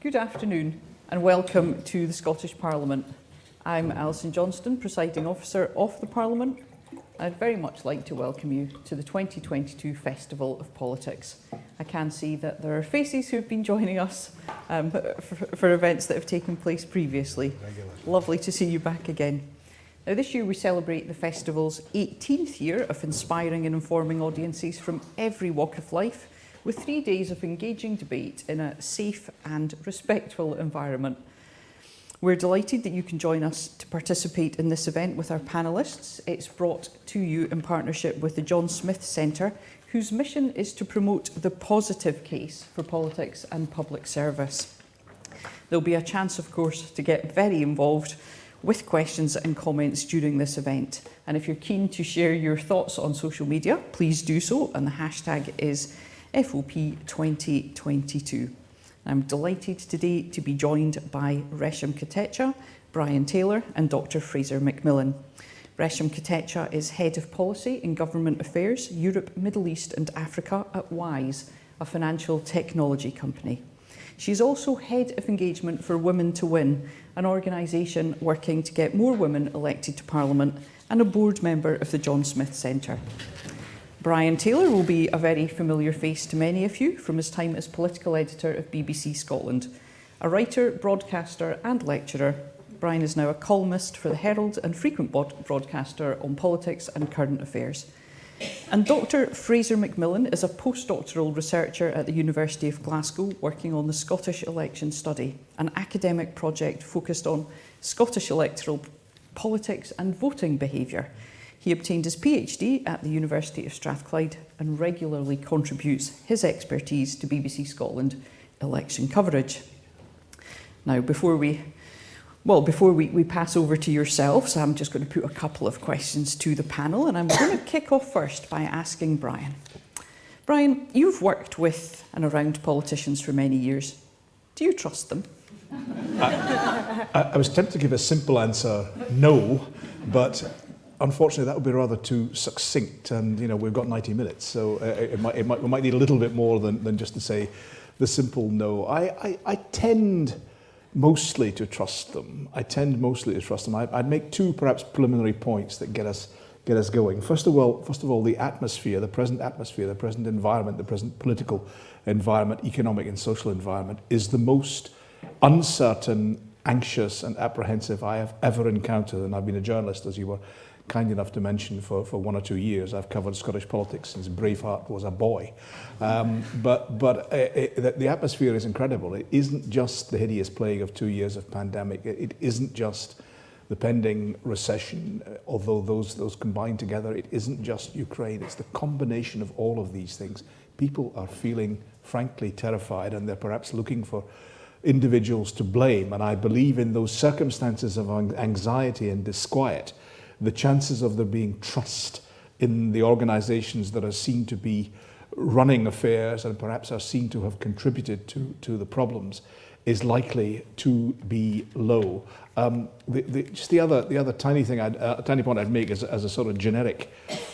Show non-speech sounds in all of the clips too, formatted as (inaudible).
Good afternoon and welcome to the Scottish Parliament. I'm Alison Johnston, Presiding Officer of the Parliament. I'd very much like to welcome you to the 2022 Festival of Politics. I can see that there are faces who've been joining us um, for, for events that have taken place previously. Lovely to see you back again. Now this year we celebrate the festival's 18th year of inspiring and informing audiences from every walk of life with three days of engaging debate in a safe and respectful environment. We're delighted that you can join us to participate in this event with our panellists. It's brought to you in partnership with the John Smith Centre, whose mission is to promote the positive case for politics and public service. There'll be a chance, of course, to get very involved with questions and comments during this event. And if you're keen to share your thoughts on social media, please do so. And the hashtag is FOP 2022. I'm delighted today to be joined by Resham Katecha, Brian Taylor and Dr Fraser McMillan. Resham Katecha is Head of Policy in Government Affairs, Europe, Middle East and Africa at WISE, a financial technology company. She's also Head of Engagement for Women to Win, an organisation working to get more women elected to Parliament and a board member of the John Smith Centre. Brian Taylor will be a very familiar face to many of you from his time as political editor of BBC Scotland. A writer, broadcaster and lecturer, Brian is now a columnist for the Herald and frequent broadcaster on politics and current affairs. And Dr Fraser McMillan is a postdoctoral researcher at the University of Glasgow working on the Scottish Election Study, an academic project focused on Scottish electoral politics and voting behaviour. He obtained his PhD at the University of Strathclyde and regularly contributes his expertise to BBC Scotland election coverage. Now, before we well, before we, we pass over to yourselves, I'm just going to put a couple of questions to the panel and I'm going (coughs) to kick off first by asking Brian. Brian, you've worked with and around politicians for many years. Do you trust them? I, (laughs) I, I was tempted to give a simple answer, no, but unfortunately, that would be rather too succinct, and you know we've got 90 minutes, so uh, it, might, it might, we might need a little bit more than, than just to say the simple no. I, I, I tend mostly to trust them. I tend mostly to trust them. I, I'd make two perhaps preliminary points that get us get us going. First of all, first of all, the atmosphere, the present atmosphere, the present environment, the present political environment, economic and social environment is the most uncertain, anxious and apprehensive I have ever encountered. And I've been a journalist, as you were kind enough to mention for, for one or two years. I've covered Scottish politics since Braveheart was a boy. Um, but but uh, it, uh, the atmosphere is incredible. It isn't just the hideous plague of two years of pandemic. It, it isn't just the pending recession, uh, although those, those combined together, it isn't just Ukraine. It's the combination of all of these things. People are feeling, frankly, terrified, and they're perhaps looking for individuals to blame. And I believe in those circumstances of anxiety and disquiet, the chances of there being trust in the organizations that are seen to be running affairs and perhaps are seen to have contributed to, to the problems is likely to be low. Um, the, the, just the other, the other tiny thing, I'd, uh, tiny point I'd make as, as a sort of generic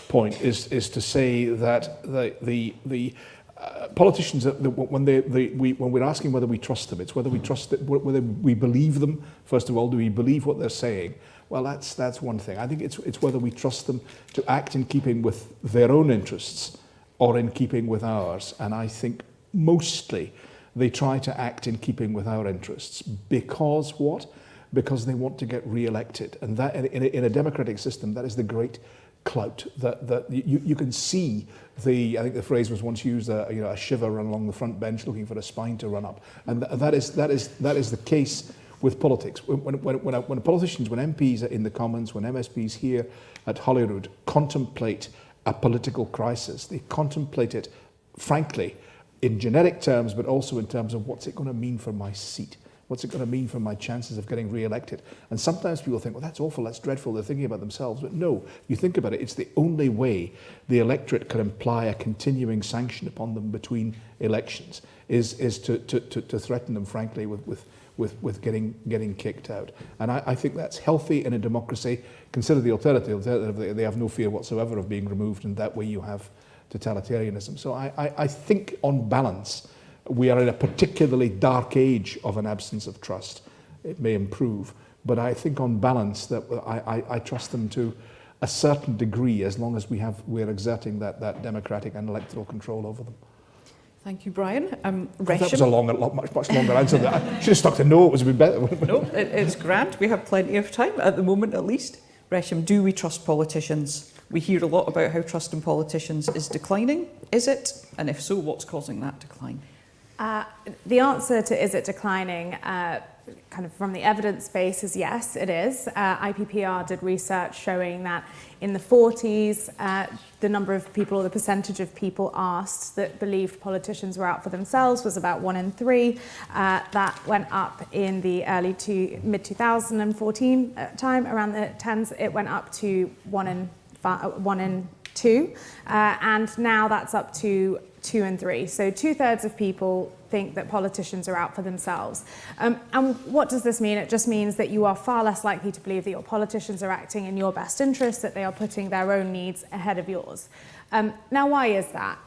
point is, is to say that the, the, the uh, politicians, when, they, we, when we're asking whether we trust them, it's whether we trust that, whether we believe them, first of all, do we believe what they're saying? Well, that's, that's one thing. I think it's, it's whether we trust them to act in keeping with their own interests or in keeping with ours. And I think mostly they try to act in keeping with our interests because what? Because they want to get re-elected. And that in a, in a democratic system, that is the great clout that, that you, you can see the, I think the phrase was once used, uh, you know, a shiver run along the front bench looking for a spine to run up. And th that, is, that, is, that is the case with politics. When, when, when, when politicians, when MPs are in the Commons, when MSPs here at Holyrood contemplate a political crisis, they contemplate it, frankly, in genetic terms, but also in terms of what's it going to mean for my seat? What's it going to mean for my chances of getting re-elected? And sometimes people think, well, that's awful, that's dreadful, they're thinking about themselves. But no, you think about it, it's the only way the electorate can imply a continuing sanction upon them between elections, is, is to, to, to, to threaten them, frankly, with, with, with, with getting, getting kicked out. And I, I think that's healthy in a democracy. Consider the alternative. They have no fear whatsoever of being removed, and that way you have totalitarianism. So I, I, I think, on balance, we are in a particularly dark age of an absence of trust. It may improve, but I think on balance that I, I, I trust them to a certain degree as long as we have, we're exerting that, that democratic and electoral control over them. Thank you, Brian. Um, That was a long, much, much longer answer. Than I (laughs) should have stuck to no. It was a bit better. no, it, it's grand. We have plenty of time, at the moment at least. Resham, do we trust politicians? We hear a lot about how trust in politicians is declining. Is it? And if so, what's causing that decline? Uh, the answer to is it declining, uh, kind of from the evidence base, is yes, it is. Uh, IPPR did research showing that in the 40s, uh, the number of people or the percentage of people asked that believed politicians were out for themselves was about one in three. Uh, that went up in the early to mid 2014 uh, time, around the 10s, it went up to one in, five, one in two. Uh, and now that's up to two and three. So two thirds of people think that politicians are out for themselves. Um, and what does this mean? It just means that you are far less likely to believe that your politicians are acting in your best interest, that they are putting their own needs ahead of yours. Um, now, why is that?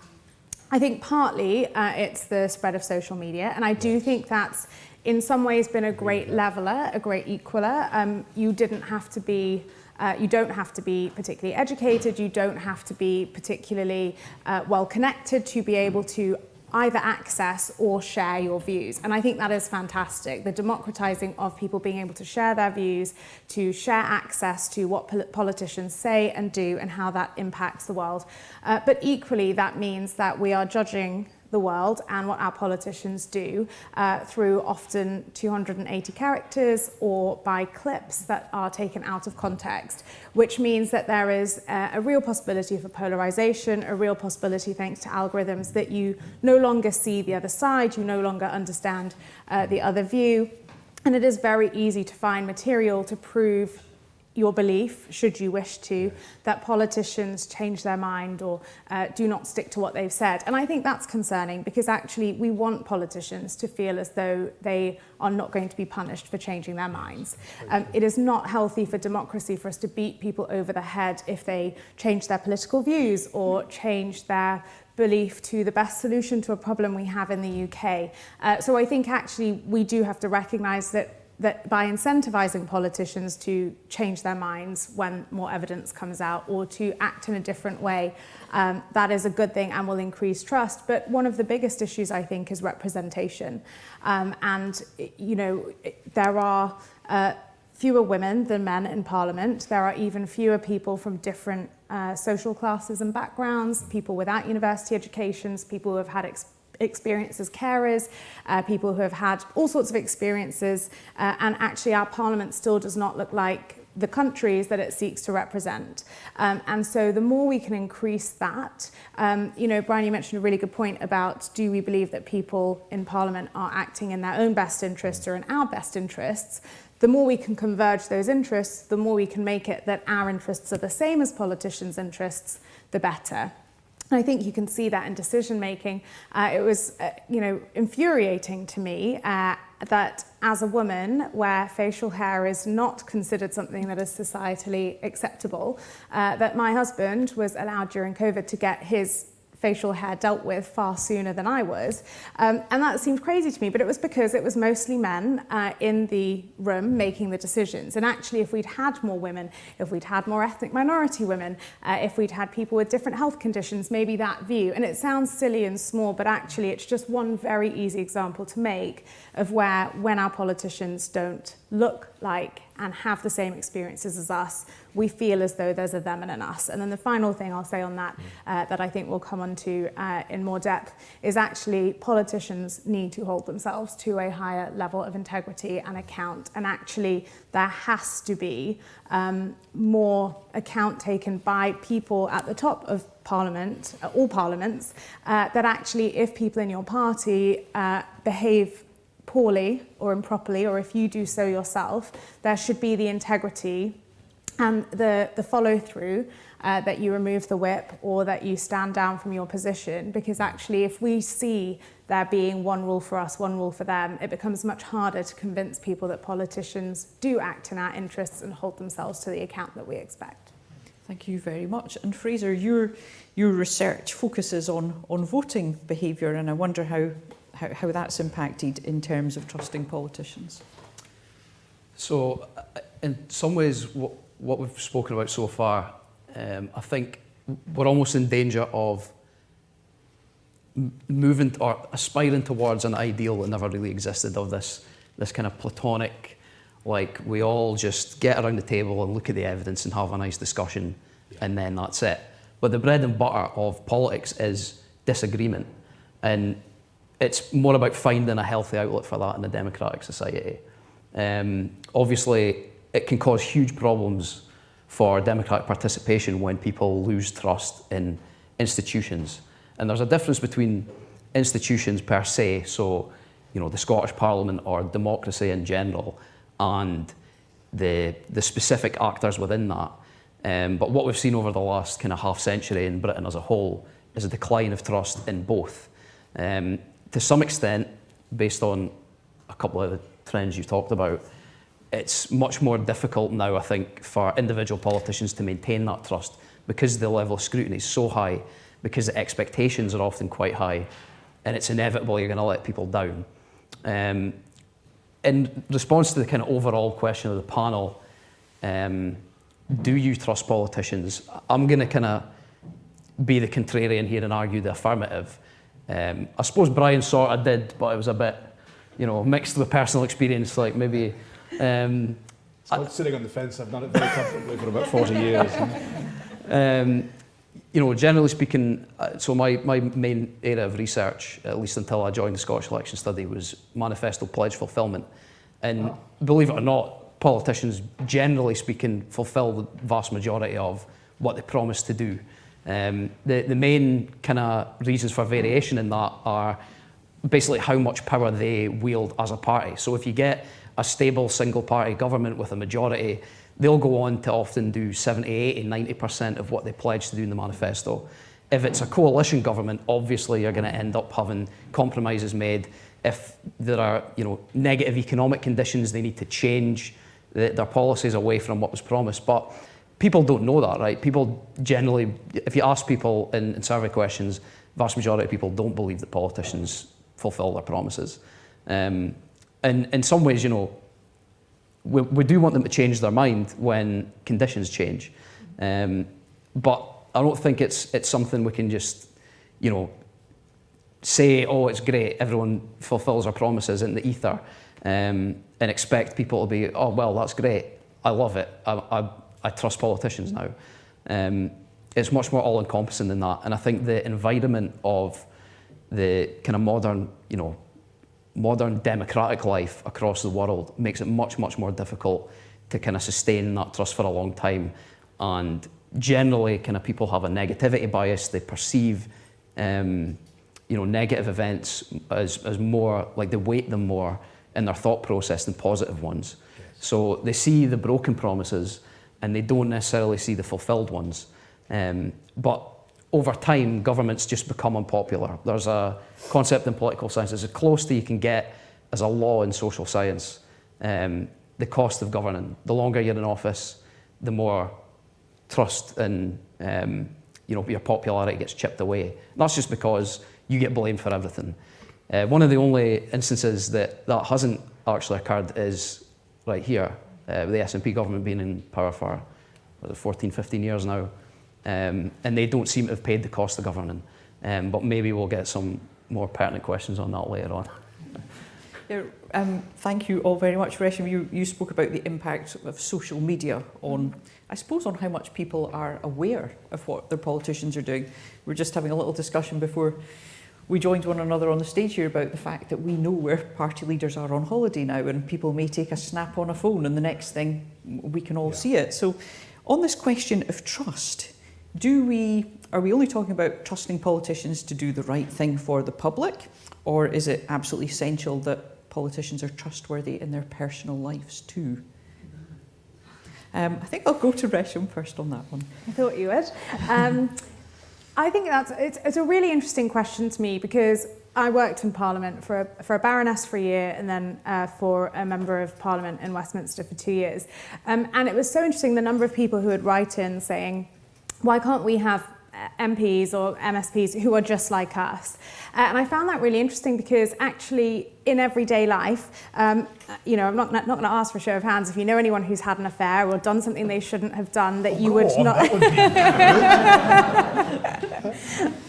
I think partly uh, it's the spread of social media, and I do think that's in some ways been a great leveler, a great equaler. Um, you didn't have to be uh, you don't have to be particularly educated, you don't have to be particularly uh, well connected to be able to either access or share your views. And I think that is fantastic. The democratizing of people being able to share their views, to share access to what pol politicians say and do and how that impacts the world. Uh, but equally, that means that we are judging the world and what our politicians do uh, through often 280 characters or by clips that are taken out of context, which means that there is uh, a real possibility for polarization, a real possibility thanks to algorithms that you no longer see the other side, you no longer understand uh, the other view, and it is very easy to find material to prove your belief, should you wish to, that politicians change their mind or uh, do not stick to what they've said. And I think that's concerning because actually we want politicians to feel as though they are not going to be punished for changing their minds. Um, it is not healthy for democracy for us to beat people over the head if they change their political views or change their belief to the best solution to a problem we have in the UK. Uh, so I think actually we do have to recognise that that by incentivizing politicians to change their minds when more evidence comes out or to act in a different way, um, that is a good thing and will increase trust. But one of the biggest issues, I think, is representation. Um, and, you know, there are uh, fewer women than men in Parliament. There are even fewer people from different uh, social classes and backgrounds, people without university educations, people who have had experience experience as carers, uh, people who have had all sorts of experiences, uh, and actually our parliament still does not look like the countries that it seeks to represent. Um, and so the more we can increase that, um, you know, Brian, you mentioned a really good point about do we believe that people in Parliament are acting in their own best interests or in our best interests? The more we can converge those interests, the more we can make it that our interests are the same as politicians' interests, the better. I think you can see that in decision making. Uh, it was, uh, you know, infuriating to me uh, that as a woman, where facial hair is not considered something that is societally acceptable, uh, that my husband was allowed during COVID to get his facial hair dealt with far sooner than I was. Um, and that seemed crazy to me, but it was because it was mostly men uh, in the room making the decisions. And actually, if we'd had more women, if we'd had more ethnic minority women, uh, if we'd had people with different health conditions, maybe that view, and it sounds silly and small, but actually it's just one very easy example to make of where when our politicians don't look like and have the same experiences as us, we feel as though there's a them and an us. And then the final thing I'll say on that, mm. uh, that I think we'll come on to uh, in more depth, is actually politicians need to hold themselves to a higher level of integrity and account. And actually, there has to be um, more account taken by people at the top of Parliament, uh, all parliaments, uh, that actually, if people in your party uh, behave poorly or improperly, or if you do so yourself, there should be the integrity and the, the follow through uh, that you remove the whip or that you stand down from your position. Because actually, if we see there being one rule for us, one rule for them, it becomes much harder to convince people that politicians do act in our interests and hold themselves to the account that we expect. Thank you very much. And Fraser, your, your research focuses on, on voting behaviour, and I wonder how how, how that's impacted in terms of trusting politicians. So, uh, in some ways, what, what we've spoken about so far, um, I think we're almost in danger of moving or aspiring towards an ideal that never really existed of this, this kind of platonic, like we all just get around the table and look at the evidence and have a nice discussion and then that's it. But the bread and butter of politics is disagreement. And it's more about finding a healthy outlet for that in a democratic society. Um, obviously, it can cause huge problems for democratic participation when people lose trust in institutions. And there's a difference between institutions per se, so you know the Scottish Parliament or democracy in general, and the the specific actors within that. Um, but what we've seen over the last kind of half century in Britain as a whole is a decline of trust in both. Um, to some extent, based on a couple of the trends you've talked about, it's much more difficult now, I think, for individual politicians to maintain that trust because the level of scrutiny is so high, because the expectations are often quite high, and it's inevitable you're going to let people down. Um, in response to the kind of overall question of the panel, um, do you trust politicians? I'm going to kind of be the contrarian here and argue the affirmative. Um, I suppose Brian sort of did, but it was a bit, you know, mixed with personal experience. Like maybe. Um, so I, sitting on the fence. I've done it very comfortably for about 40 years. um, you know, generally speaking, uh, so my, my main area of research, at least until I joined the Scottish Election Study, was manifesto pledge fulfilment. And oh. believe it or not, politicians, generally speaking, fulfil the vast majority of what they promise to do. Um, the, the main kind of reasons for variation in that are basically how much power they wield as a party. So if you get a stable single party government with a majority, they'll go on to often do 70, 80, 90% of what they pledge to do in the manifesto. If it's a coalition government, obviously you're going to end up having compromises made. If there are you know, negative economic conditions, they need to change their policies away from what was promised. But people don't know that, right? People generally, if you ask people in, in survey questions, vast majority of people don't believe that politicians fulfill their promises. Um, and in some ways, you know, we, we do want them to change their mind when conditions change. Um, but I don't think it's, it's something we can just, you know, say, oh, it's great, everyone fulfills our promises in the ether, um, and expect people to be, oh, well, that's great, I love it, I, I, I trust politicians now. Um, it's much more all-encompassing than that, and I think the environment of the kind of modern, you know, modern democratic life across the world makes it much, much more difficult to kind of sustain that trust for a long time. And generally, kind of people have a negativity bias. They perceive, um, you know, negative events as, as more, like they weight them more in their thought process than positive ones. Yes. So they see the broken promises and they don't necessarily see the fulfilled ones. Um, but over time, governments just become unpopular. There's a concept in political science, it's as close to you can get as a law in social science. Um, the cost of governing. The longer you're in office, the more trust and um, you know, your popularity gets chipped away. And that's just because you get blamed for everything. Uh, one of the only instances that that hasn't actually occurred is right here, uh, with the SNP government being in power for 14, 15 years now. Um, and they don't seem to have paid the cost of governing. Um, but maybe we'll get some more pertinent questions on that later on. (laughs) Yeah, um, thank you all very much, Resham. You, you spoke about the impact of social media on, I suppose, on how much people are aware of what their politicians are doing. We are just having a little discussion before we joined one another on the stage here about the fact that we know where party leaders are on holiday now and people may take a snap on a phone and the next thing we can all yeah. see it. So on this question of trust, do we, are we only talking about trusting politicians to do the right thing for the public, or is it absolutely essential that politicians are trustworthy in their personal lives too? Um, I think I'll go to Resham first on that one. I thought you would. Um, I think that's it's, it's a really interesting question to me because I worked in Parliament for a, for a Baroness for a year and then uh, for a Member of Parliament in Westminster for two years. Um, and it was so interesting the number of people who would write in saying, why can't we have MPs or MSPs who are just like us. Uh, and I found that really interesting because actually in everyday life, um, you know, I'm not, not going to ask for a show of hands if you know anyone who's had an affair or done something they shouldn't have done that Oh, you would on, not. would (laughs)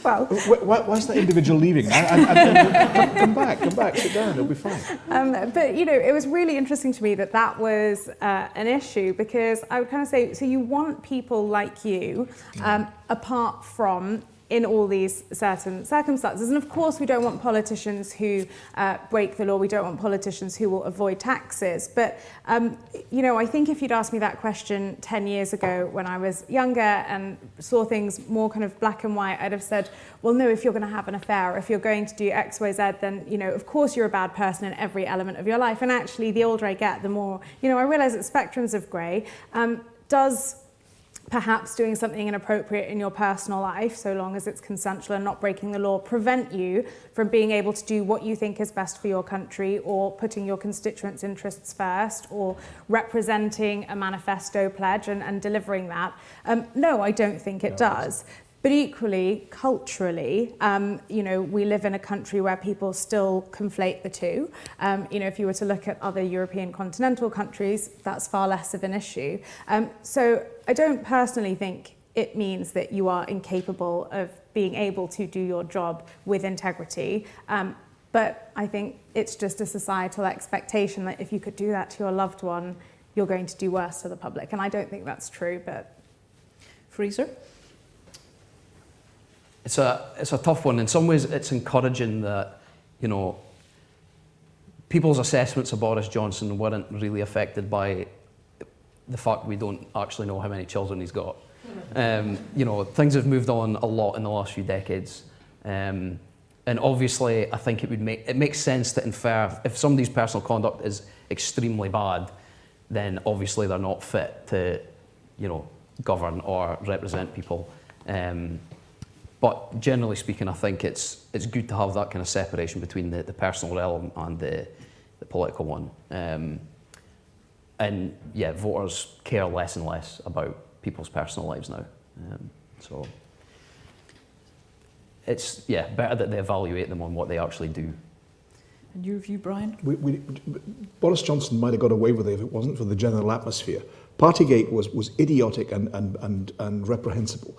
well, why, why is that individual leaving? I, I, I, come, come back, come back, sit down, it'll be fine. Um, but you know, it was really interesting to me that that was uh, an issue because I would kind of say, so you want people like you, um, apart from in all these certain circumstances. And of course, we don't want politicians who uh, break the law. We don't want politicians who will avoid taxes. But, um, you know, I think if you'd asked me that question 10 years ago when I was younger and saw things more kind of black and white, I'd have said, well, no, if you're going to have an affair, or if you're going to do X, Y, Z, then, you know, of course you're a bad person in every element of your life. And actually, the older I get, the more, you know, I realize that spectrums of grey um, does perhaps doing something inappropriate in your personal life, so long as it's consensual and not breaking the law, prevent you from being able to do what you think is best for your country or putting your constituents' interests first or representing a manifesto pledge and, and delivering that. Um, no, I don't think it does. But equally, culturally, um, you know, we live in a country where people still conflate the two. Um, you know, if you were to look at other European continental countries, that's far less of an issue. Um, so I don't personally think it means that you are incapable of being able to do your job with integrity. Um, but I think it's just a societal expectation that if you could do that to your loved one, you're going to do worse to the public. And I don't think that's true, but Fraser? It's a, it's a tough one. In some ways, it's encouraging that, you know, people's assessments of Boris Johnson weren't really affected by the fact we don't actually know how many children he's got. (laughs) Um, you know, things have moved on a lot in the last few decades. Um, and obviously, I think it would make it makes sense to infer if somebody's personal conduct is extremely bad, then obviously they're not fit to, you know, govern or represent people. Um, but generally speaking, I think it's it's good to have that kind of separation between the, the personal realm and the, the political one. Um, and yeah, voters care less and less about people's personal lives now. Um, so it's yeah better that they evaluate them on what they actually do. And your view, Brian? We, we, Boris Johnson might have got away with it if it wasn't for the general atmosphere. Partygate was, was idiotic and, and, and, and reprehensible.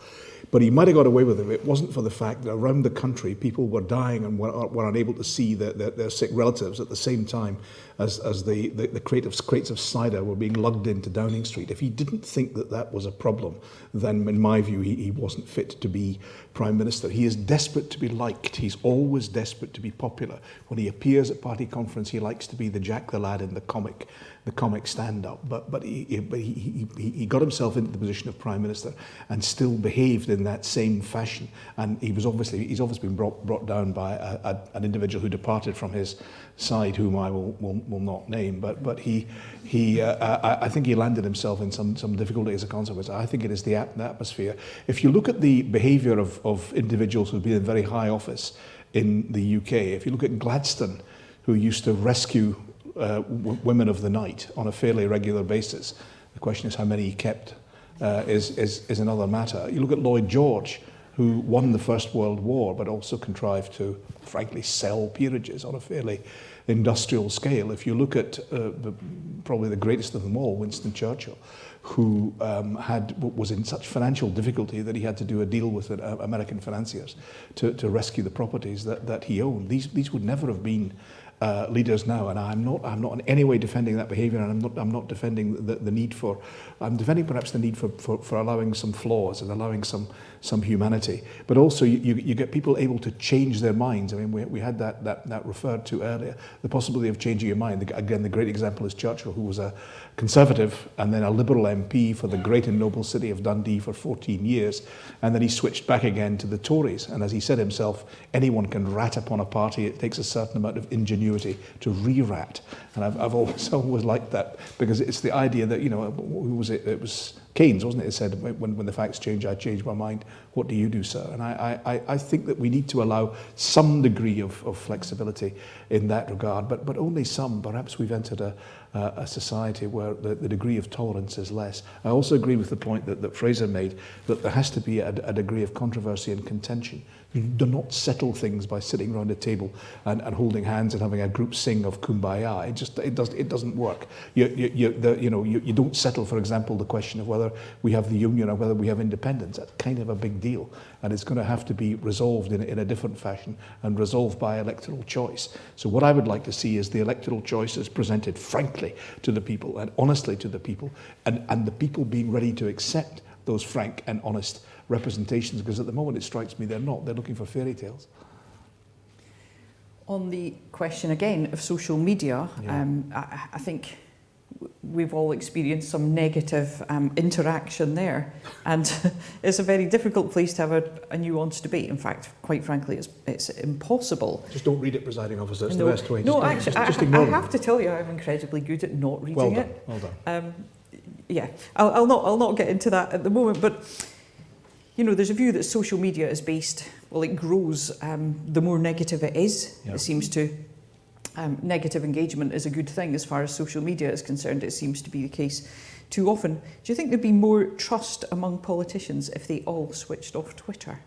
But he might have got away with it if it wasn't for the fact that around the country people were dying and were, were unable to see their, their, their sick relatives at the same time as, as the, the, the crate, of, crates of cider were being lugged into Downing Street. If he didn't think that that was a problem, then in my view, he, he wasn't fit to be Prime Minister. He is desperate to be liked. He's always desperate to be popular. When he appears at party conference, he likes to be the Jack the Lad in the comic, the comic stand-up. But, but, he, but he, he, he got himself into the position of Prime Minister and still behaved in that same fashion. And he was obviously, he's obviously been brought, brought down by a, a, an individual who departed from his side, whom I will, will, will not name. But, but he, he, uh, I, I think he landed himself in some, some difficulty as a consequence. I think it is the, atmosphere. If you look at the behaviour of, of individuals who've been in very high office in the UK, if you look at Gladstone, who used to rescue uh, women of the night on a fairly regular basis, the question is how many he kept uh, is, is, is another matter. You look at Lloyd George, who won the First World War, but also contrived to, frankly, sell peerages on a fairly industrial scale. If you look at uh, the, probably the greatest of them all, Winston Churchill, who um, had was in such financial difficulty that he had to do a deal with uh, American financiers to, to rescue the properties that, that he owned. These, these would never have been uh, leaders now, and I'm not, I'm not in any way defending that behaviour, and I'm not, I'm not defending the, the need for, I'm defending perhaps the need for, for, for allowing some flaws and allowing some, some humanity. But also, you, you, you get people able to change their minds. I mean, we, we had that, that, that referred to earlier, the possibility of changing your mind. Again, the great example is Churchill, who was a conservative and then a liberal MP for the great and noble city of Dundee for 14 years, and then he switched back again to the Tories. And as he said himself, anyone can rat upon a party. It takes a certain amount of ingenuity to re-rat. And I've, I've always, (laughs) always liked that because it's the idea that, you know, who was it? It was Keynes, wasn't it? It said, when, when the facts change, I change my mind. What do you do, sir? And I, I, I think that we need to allow some degree of, of flexibility in that regard, but, but only some. Perhaps we've entered a, uh, a society where the, the degree of tolerance is less. I also agree with the point that, that Fraser made that there has to be a, a degree of controversy and contention. You do not settle things by sitting around a table and, and holding hands and having a group sing of kumbaya. It just it does it doesn't work. You you you, the, you know you, you don't settle, for example, the question of whether we have the union or whether we have independence. That's kind of a big deal, and it's going to have to be resolved in, in a different fashion and resolved by electoral choice. So what I would like to see is the electoral choices presented frankly to the people and honestly to the people, and and the people being ready to accept those frank and honest representations because at the moment it strikes me they're not. They're looking for fairy tales. On the question again of social media, Yeah. um, I, I think we've all experienced some negative um, interaction there and (laughs) it's a very difficult place to have a, a nuanced debate. In fact, quite frankly, it's, it's impossible. Just don't read it, presiding officer. It's No, the best way. No, just, actually, just, I, just I- I have to tell you, I'm incredibly good at not reading Well done. it. Well done. Um, yeah, I'll, I'll not. I'll not get into that at the moment. But you know, there's a view that social media is based. Well, it grows um, the more negative it is. Yeah. It seems to. Um, negative engagement is a good thing as far as social media is concerned. It seems to be the case too often. Do you think there'd be more trust among politicians if they all switched off Twitter?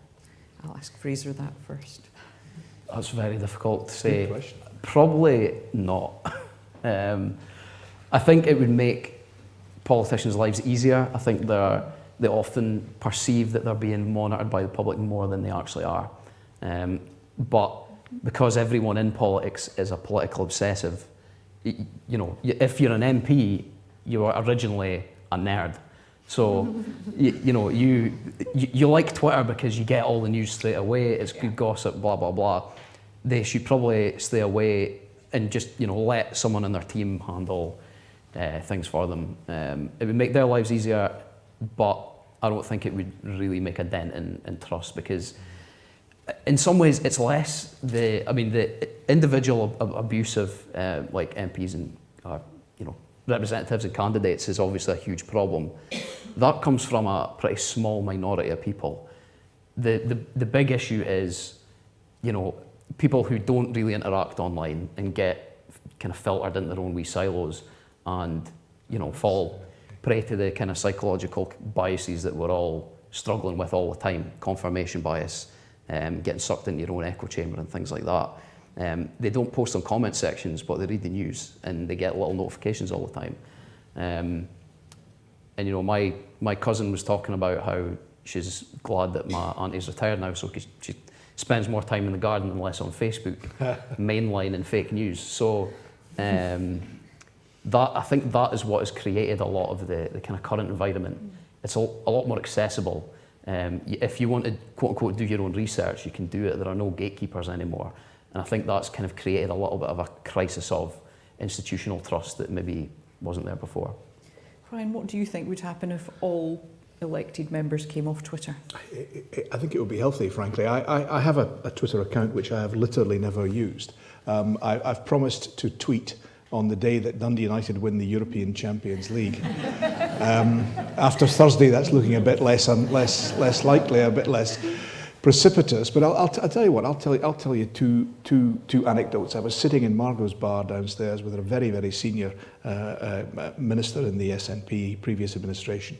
I'll ask Fraser that first. That's very difficult to say. Probably not. (laughs) um, I think it would make politicians' lives easier. I think they're, they often perceive that they're being monitored by the public more than they actually are. Um, but because everyone in politics is a political obsessive, you know, if you're an MP, you are originally a nerd. So, (laughs) you, you know, you, you you like Twitter because you get all the news straight away. It's good gossip, blah blah blah. They should probably stay away and just you know let someone in their team handle uh, things for them. Um, it would make their lives easier, but I don't think it would really make a dent in, in trust because in some ways it's less the I mean the individual ab- abuse of uh, like MPs and uh, you know representatives and candidates is obviously a huge problem. That comes from a pretty small minority of people. The the, the big issue is you know people who don't really interact online and get kind of filtered into their own wee silos and you know fall prey to the kind of psychological biases that we're all struggling with all the time. Confirmation bias um, getting sucked into your own echo chamber and things like that. Um, they don't post on comment sections but they read the news and they get little notifications all the time. Um, and you know my my cousin was talking about how she's glad that my auntie's retired now so she spends more time in the garden and less on Facebook (laughs) mainline and fake news. So um, that I think that is what has created a lot of the, the kind of current environment. It's a, a lot more accessible. Um, if you want to quote unquote do your own research, you can do it. There are no gatekeepers anymore, and I think that's kind of created a little bit of a crisis of institutional trust that maybe wasn't there before. Brian, what do you think would happen if all elected members came off Twitter? I- I I think it would be healthy, frankly. I, I, I have a, a Twitter account which I have literally never used. Um, I, I've promised to tweet on the day that Dundee United win the European Champions League. Um, after Thursday, that's looking a bit less, un, less, less likely, a bit less precipitous. But I'll, I'll, I'll tell you what, I'll tell you, I'll tell you two, two, two anecdotes. I was sitting in Margot's bar downstairs with a very, very senior uh, uh, minister in the SNP previous administration.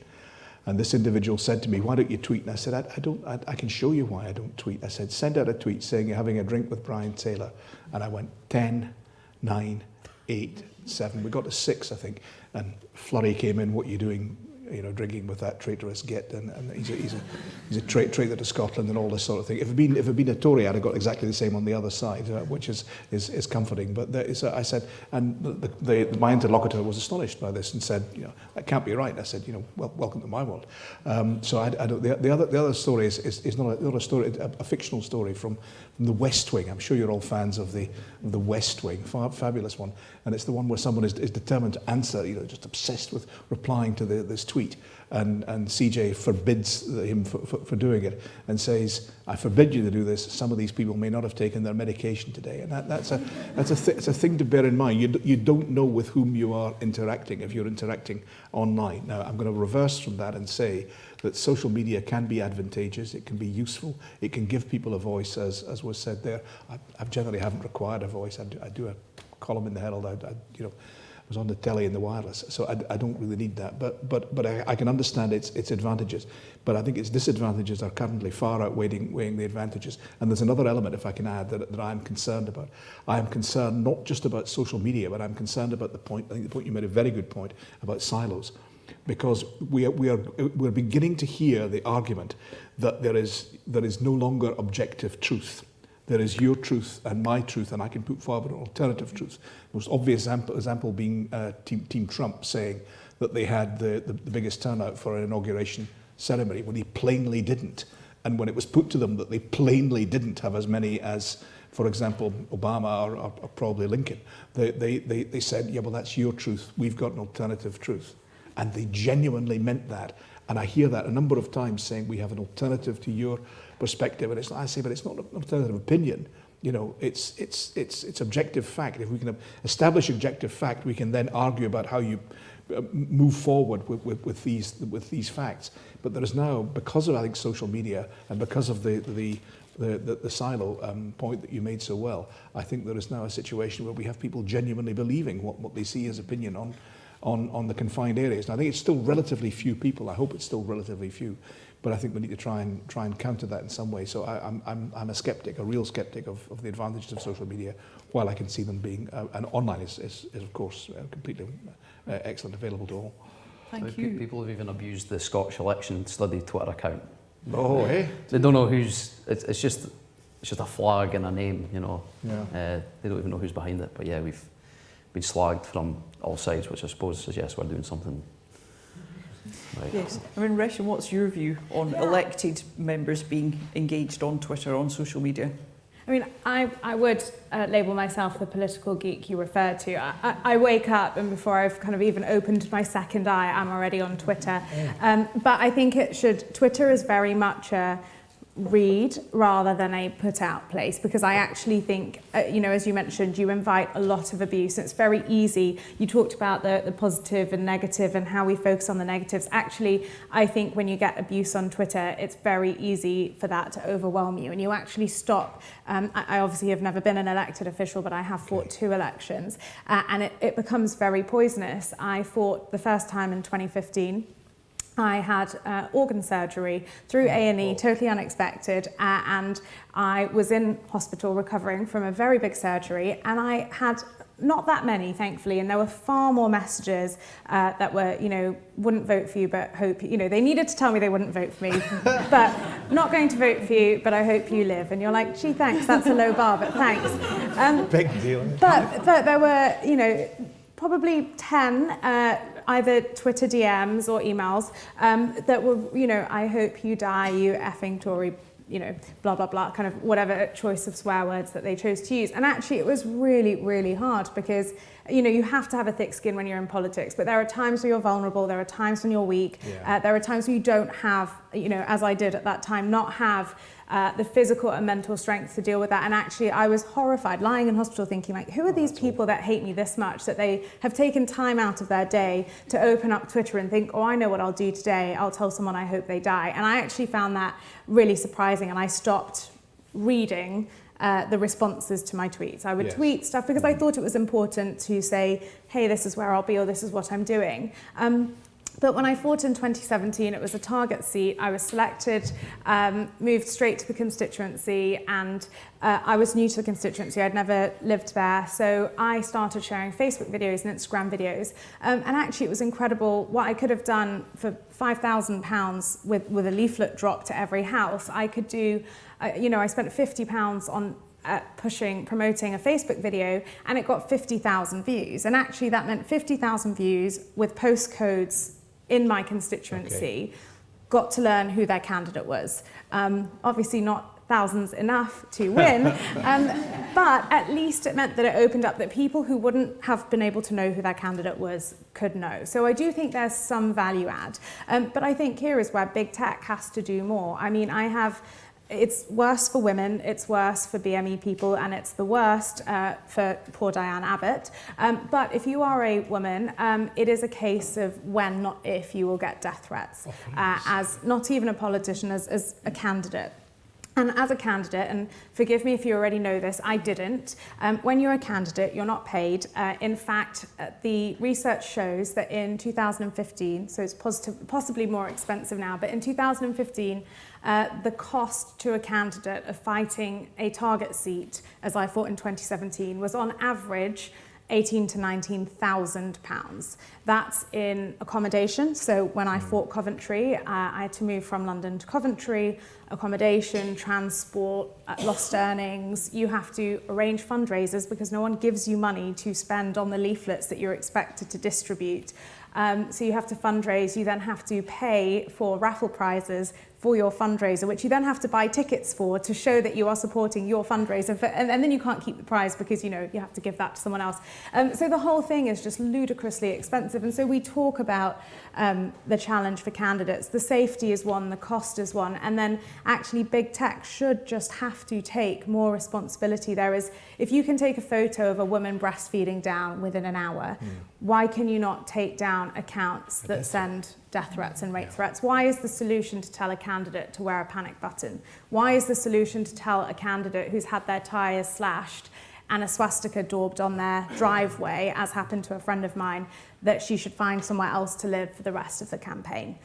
And this individual said to me, why don't you tweet? And I said, I, I, don't, I, I can show you why I don't tweet. I said, send out a tweet saying you're having a drink with Brian Taylor. And I went, 10, 9, eight, seven. We got to six, I think, and Flurry came in, what are you doing? You know, drinking with that traitorous git, and, and he's a, he's a, he's a tra- traitor to Scotland and all this sort of thing. If it had been, if it had been a Tory, I'd have got exactly the same on the other side, uh, which is, is, is comforting. But there is a, I said, and the, the, the, my interlocutor was astonished by this and said, you know, that can't be right. I said, you know, well, welcome to my world. Um, so I, I don't, the, the, other, the other story is, is, is not, a, not a story, a, a fictional story from, from the West Wing. I'm sure you're all fans of the, of the West Wing, Fa- fabulous one. And it's the one where someone is, is determined to answer, you know, just obsessed with replying to the, this tweet. Tweet and, and CJ forbids him for, for, for doing it and says, I forbid you to do this. Some of these people may not have taken their medication today. And that, that's, a, that's a, th it's a thing to bear in mind. You, you don't know with whom you are interacting if you're interacting online. Now, I'm going to reverse from that and say that social media can be advantageous, it can be useful, it can give people a voice, as, as was said there. I, I generally haven't required a voice. I do, I do a column in the Herald, I, I, you know, was on the telly and the wireless. So I, I don't really need that. But, but, but I, I can understand its, its advantages. But I think its disadvantages are currently far outweighing weighing the advantages. And there's another element, if I can add, that, that I'm concerned about. I am concerned not just about social media, but I'm concerned about the point, I think the point you made a very good point about silos. Because we are, we are, we're beginning to hear the argument that there is, there is no longer objective truth there is your truth and my truth, and I can put forward an alternative truth. Most obvious example, example being uh, Team, Team Trump saying that they had the, the, the biggest turnout for an inauguration ceremony when he plainly didn't. And when it was put to them that they plainly didn't have as many as, for example, Obama or, or, or probably Lincoln, they, they, they, they said, yeah, well, that's your truth. We've got an alternative truth. And they genuinely meant that. And I hear that a number of times saying we have an alternative to your perspective. And it's, I say, but it's not an alternative opinion. You know, it's, it's, it's, it's objective fact. If we can establish objective fact, we can then argue about how you uh, move forward with, with, with, these, with these facts. But there is now, because of, I think, social media and because of the, the, the, the, the silo um, point that you made so well, I think there is now a situation where we have people genuinely believing what, what they see as opinion on, on, on the confined areas. And I think it's still relatively few people. I hope it's still relatively few. But I think we need to try and try and counter that in some way. So I, I'm, I'm, I'm a skeptic, a real skeptic of, of the advantages of social media, while I can see them being, uh, and online is, is, is of course uh, completely uh, excellent, available to all. Thank so you. People have even abused the Scottish election study Twitter account. Oh, hey. They don't know who's, it's, it's just it's just a flag and a name, you know. Yeah. Uh, they don't even know who's behind it. But yeah, we've been slagged from all sides, which I suppose suggests we're doing something right. Yes. I mean, Resham, what's your view on Yeah. elected members being engaged on Twitter, on social media? I mean, I, I would uh, label myself the political geek you referred to. I, I, I wake up and before I've kind of even opened my second eye, I'm already on Twitter. Um, but I think it should, Twitter is very much a, read rather than a put out place because I actually think, uh, you know, as you mentioned, you invite a lot of abuse. It's very easy. You talked about the, the positive and negative and how we focus on the negatives. Actually, I think when you get abuse on Twitter, it's very easy for that to overwhelm you and you actually stop. Um, I, I obviously have never been an elected official, but I have fought two elections uh, and it, it becomes very poisonous. I fought the first time in 2015 I had uh, organ surgery through A&E, totally unexpected, uh, and I was in hospital recovering from a very big surgery, and I had not that many, thankfully, and there were far more messages uh, that were, you know, wouldn't vote for you, but hope, you know, they needed to tell me they wouldn't vote for me, (laughs) but not going to vote for you, but I hope you live. And you're like, gee, thanks, that's a low bar, but thanks. Um, Big deal. but, but there were, you know, probably 10 uh, either Twitter DMs or emails um, that were, you know, I hope you die, you effing Tory, you know, blah, blah, blah, kind of whatever choice of swear words that they chose to use. And actually it was really, really hard because, you know, you have to have a thick skin when you're in politics, but there are times where you're vulnerable, there are times when you're weak, Yeah. uh, there are times when you don't have, you know, as I did at that time, not have uh, the physical and mental strength to deal with that. And actually, I was horrified, lying in hospital thinking, like, who are these people that hate me this much, that they have taken time out of their day to open up Twitter and think, oh, I know what I'll do today. I'll tell someone I hope they die. And I actually found that really surprising. And I stopped reading uh, the responses to my tweets. I would Yes. tweet stuff because I thought it was important to say, hey, this is where I'll be or this is what I'm doing. Um, but when I fought in 2017, it was a target seat. I was selected, um, moved straight to the constituency, and uh, I was new to the constituency. I'd never lived there. So I started sharing Facebook videos and Instagram videos. Um, and actually, it was incredible what I could have done for £5,000 with, with a leaflet drop to every house. I could do, uh, you know, I spent £50 on uh, pushing, promoting a Facebook video and it got 50,000 views. And actually that meant 50,000 views with postcodes in my constituency, Okay. got to learn who their candidate was. Um, obviously not thousands enough to (laughs) win. um, but at least it meant that it opened up that people who wouldn't have been able to know who their candidate was could know. So I do think there's some value add. Um, but I think here is where big tech has to do more. I mean, I have it's worse for women, it's worse for BME people, and it's the worst uh, for poor Diane Abbott. Um, but if you are a woman, um, it is a case of when, not if, you will get death threats uh, as not even a politician, as, as a candidate. And as a candidate, and forgive me if you already know this, I didn't. Um, when you're a candidate, you're not paid. Uh, in fact, uh, the research shows that in 2015, so it's positive, possibly more expensive now, but in 2015, uh, the cost to a candidate of fighting a target seat, as I fought in 2017, was on average 18 to 19,000 pounds. That's in accommodation. So when I fought Coventry, uh, I had to move from London to Coventry, accommodation, transport, uh, lost (laughs) earnings. You have to arrange fundraisers because no one gives you money to spend on the leaflets that you're expected to distribute. Um, so you have to fundraise, you then have to pay for raffle prizes for your fundraiser, which you then have to buy tickets for to show that you are supporting your fundraiser. For, and, and then you can't keep the prize because, you know, you have to give that to someone else. Um, so the whole thing is just ludicrously expensive. And so we talk about um, the challenge for candidates. The safety is one, the cost is one. And then actually big tech should just have to take more responsibility. There is, if you can take a photo of a woman breastfeeding down within an hour, mm. why can you not take down accounts that send death threats and rape threats? Why is the solution to tell a candidate to wear a panic button? Why is the solution to tell a candidate who's had their tyres slashed and a swastika daubed on their driveway, as happened to a friend of mine, that she should find somewhere else to live for the rest of the campaign?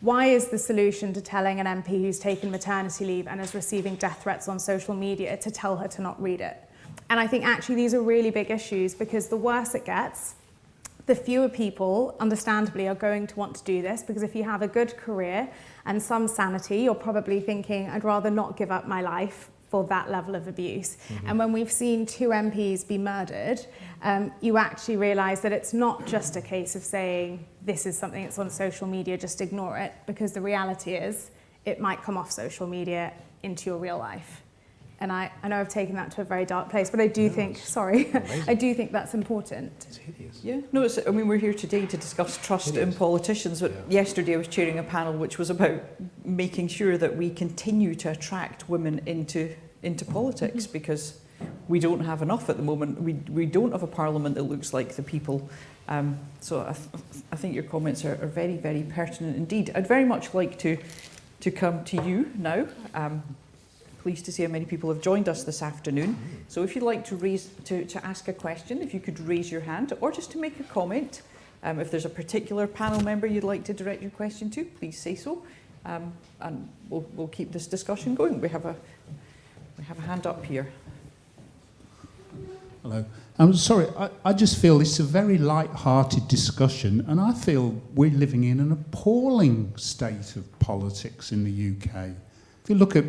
Why is the solution to telling an MP who's taken maternity leave and is receiving death threats on social media to tell her to not read it? And I think actually these are really big issues because the worse it gets, the fewer people, understandably, are going to want to do this because if you have a good career and some sanity, you're probably thinking, I'd rather not give up my life for that level of abuse. Mm -hmm. And when we've seen two MPs be murdered, um, you actually realise that it's not just a case of saying this is something that's on social media, just ignore it, because the reality is it might come off social media into your real life. And I, I know I've taken that to a very dark place, but I do no, think, sorry, (laughs) I do think that's important. It's hideous. Yeah, no, it's, I mean, we're here today to discuss trust in politicians, but yeah. yesterday I was chairing a panel which was about making sure that we continue to attract women into, into politics mm -hmm. because we don't have enough at the moment. We, we don't have a parliament that looks like the people. Um, so I, th I think your comments are, are very, very pertinent indeed. I'd very much like to, to come to you now. Um, pleased to see how many people have joined us this afternoon. So if you'd like to, raise, to, to ask a question, if you could raise your hand or just to make a comment, um, if there's a particular panel member you'd like to direct your question to, please say so. Um, and we'll, we'll keep this discussion going. We have a, we have a hand up here. Hello. I'm sorry, I, I just feel it's a very light-hearted discussion and I feel we're living in an appalling state of politics in the UK. If you look at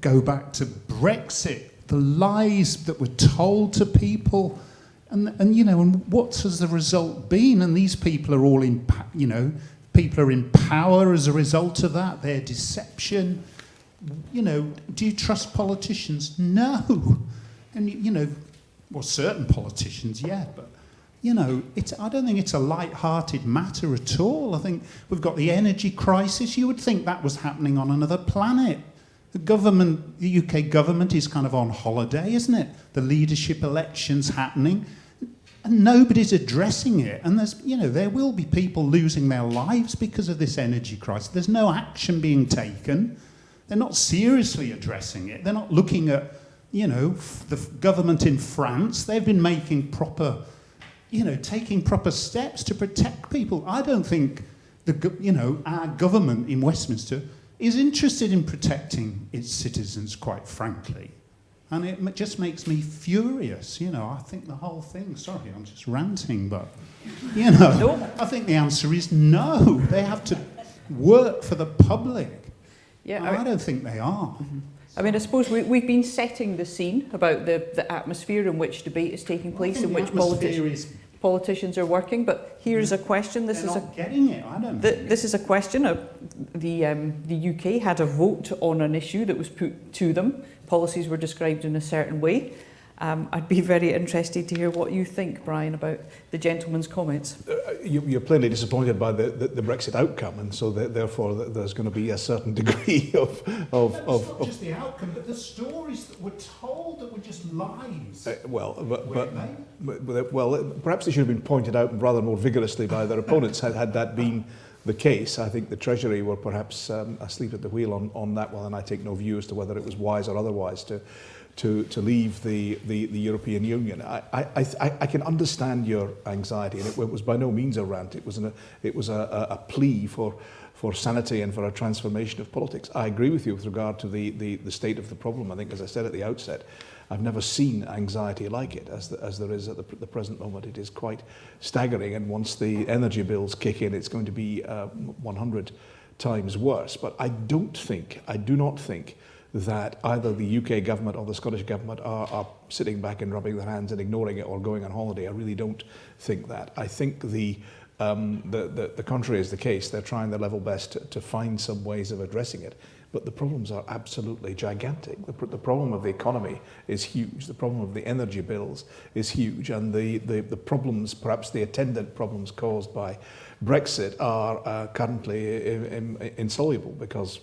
go back to Brexit, the lies that were told to people, and, and you know, and what has the result been? And these people are all in, you know, people are in power as a result of that, their deception. You know, do you trust politicians? No. And, you know, well, certain politicians, yeah, but you know, it's, I don't think it's a light-hearted matter at all. I think we've got the energy crisis. You would think that was happening on another planet. The government, the UK government is kind of on holiday, isn't it? The leadership elections happening and nobody's addressing it. And there's, you know, there will be people losing their lives because of this energy crisis. There's no action being taken. They're not seriously addressing it. They're not looking at, you know, the government in France. They've been making proper, you know, taking proper steps to protect people. I don't think the, you know, our government in Westminster is interested in protecting its citizens, quite frankly. And it just makes me furious, you know. I think the whole thing, sorry, I'm just ranting, but, you know, no. I think the answer is no. They have to work for the public. Yeah, I, I don't think they are. Mm -hmm. I mean, I suppose we, we've been setting the scene about the, the atmosphere in which debate is taking place, in which politics politicians are working. But here's a question. This They're is a getting it. I don't. The, this is a question. Of the um, the UK had a vote on an issue that was put to them. Policies were described in a certain way. Um, I'd be very interested to hear what you think, Brian, about the gentleman's comments. Uh, you, you're plainly disappointed by the, the, the Brexit outcome, and so that, therefore that there's going to be a certain (laughs) degree of... of, It's of, not of just the outcome, but the stories that were told that were just lies. uh, well, but, but, but, but, well, perhaps they should have been pointed out rather more vigorously by their opponents had, had that been the case. I think the Treasury were perhaps um, asleep at the wheel on, on that one, and I take no view as to whether it was wise or otherwise to, to, to leave the, the, the European Union. I, I, I, I can understand your anxiety, and it, it was by no means a rant. It was, an, it was a, a, a plea for, for sanity and for a transformation of politics. I agree with you with regard to the, the, the state of the problem. I think, as I said at the outset, I've never seen anxiety like it as, the, as there is at the, the present moment. It is quite staggering, and once the energy bills kick in, it's going to be uh, 100 times worse. But I don't think, I do not think that either the UK government or the Scottish government are, are sitting back and rubbing their hands and ignoring it or going on holiday. I really don't think that. I think the um, the, the, the contrary is the case. They're trying their level best to, to find some ways of addressing it. But the problems are absolutely gigantic. The, the problem of the economy is huge. The problem of the energy bills is huge. And the, the, the problems, perhaps the attendant problems caused by Brexit are uh, currently i- im- insoluble because,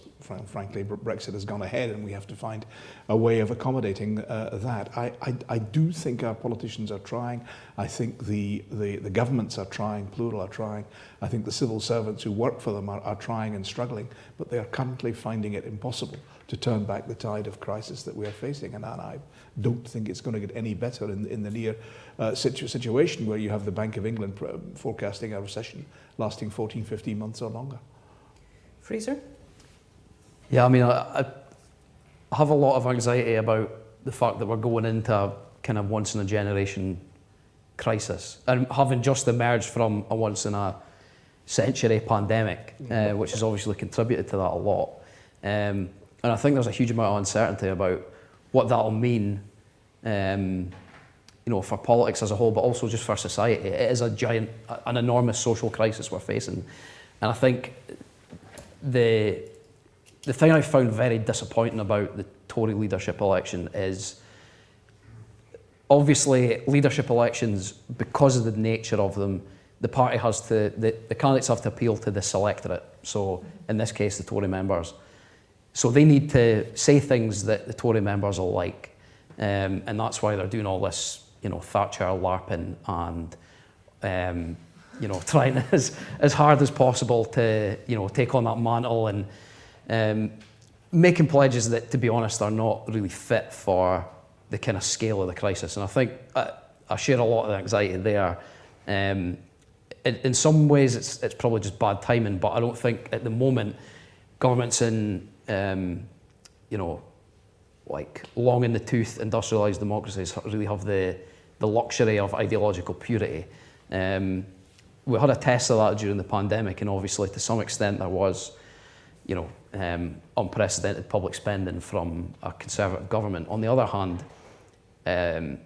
frankly, Brexit has gone ahead and we have to find a way of accommodating uh, that. I, I, I do think our politicians are trying. I think the, the, the governments are trying, plural are trying. I think the civil servants who work for them are, are trying and struggling, but they are currently finding it impossible to turn back the tide of crisis that we are facing. And I don't think it's going to get any better in, in the near uh, situ- situation where you have the Bank of England pr- forecasting a recession lasting 14, 15 months or longer. Fraser? Yeah, I mean, I, I have a lot of anxiety about the fact that we're going into a kind of once in a generation crisis and having just emerged from a once in a century pandemic, uh, which has obviously contributed to that a lot. Um, and I think there's a huge amount of uncertainty about what that'll mean, um, you know, for politics as a whole, but also just for society. It is a giant, an enormous social crisis we're facing, and I think the the thing I found very disappointing about the Tory leadership election is obviously leadership elections, because of the nature of them, the party has to, the, the candidates have to appeal to the electorate. So in this case, the Tory members. So they need to say things that the Tory members will like. Um, and that's why they're doing all this, you know, Thatcher LARPing and, um, you know, trying (laughs) as, as hard as possible to, you know, take on that mantle and um, making pledges that, to be honest, are not really fit for the kind of scale of the crisis. And I think I, I share a lot of the anxiety there. Um, in, in some ways, it's, it's probably just bad timing, but I don't think at the moment governments in, um, you know, like long in the tooth industrialised democracies really have the, the luxury of ideological purity. Um, we had a test of that during the pandemic, and obviously, to some extent, there was, you know, um, unprecedented public spending from a conservative government. On the other hand, um,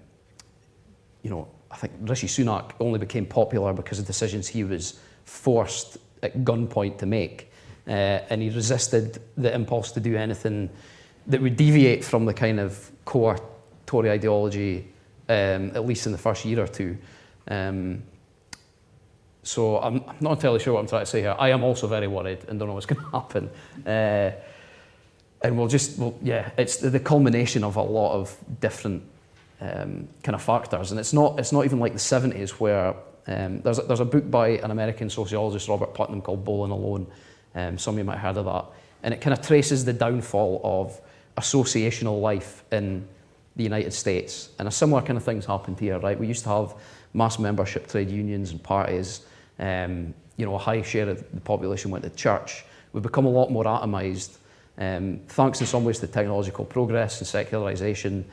you know, I think Rishi Sunak only became popular because of decisions he was forced at gunpoint to make. Uh, and he resisted the impulse to do anything that would deviate from the kind of core Tory ideology, um, at least in the first year or two. Um, so I'm, I'm not entirely sure what I'm trying to say here. I am also very worried and don't know what's (laughs) going to happen. Uh, and we'll just, well, yeah, it's the, the culmination of a lot of different um, kind of factors. And it's not, it's not even like the 70s where um, there's, a, there's a book by an American sociologist, Robert Putnam, called Bowling Alone. Um, some of you might have heard of that. And it kind of traces the downfall of associational life in the United States. And a similar kind of things happened here, right? We used to have mass membership trade unions and parties. Um, you know, a high share of the population went to church. We've become a lot more atomised, um, thanks in some ways to technological progress and secularisation,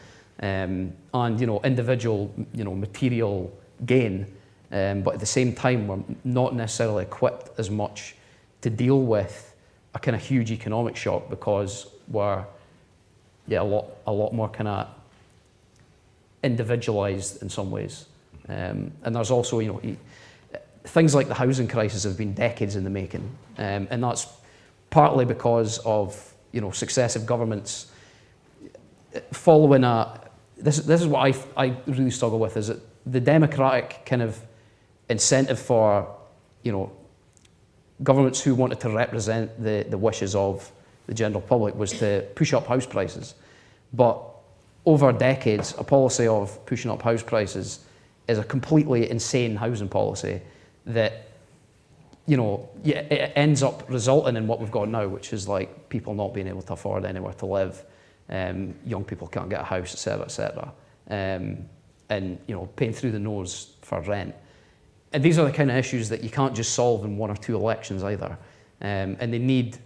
um, and you know, individual, you know, material gain. Um, but at the same time, we're not necessarily equipped as much to deal with a kind of huge economic shock because we're yeah a lot a lot more kind of individualized in some ways. Um, and there's also you know things like the housing crisis have been decades in the making, um, and that's partly because of you know successive governments following a this, this is what I, I really struggle with is that the democratic kind of incentive for, you know, governments who wanted to represent the, the wishes of the general public was to push up house prices. But over decades, a policy of pushing up house prices is a completely insane housing policy that, you know, it ends up resulting in what we've got now, which is like people not being able to afford anywhere to live, um, young people can't get a house, etc., etc., um, and you know, paying through the nose for rent. And these are the kind of issues that you can't just solve in one or two elections either. Um, and they need,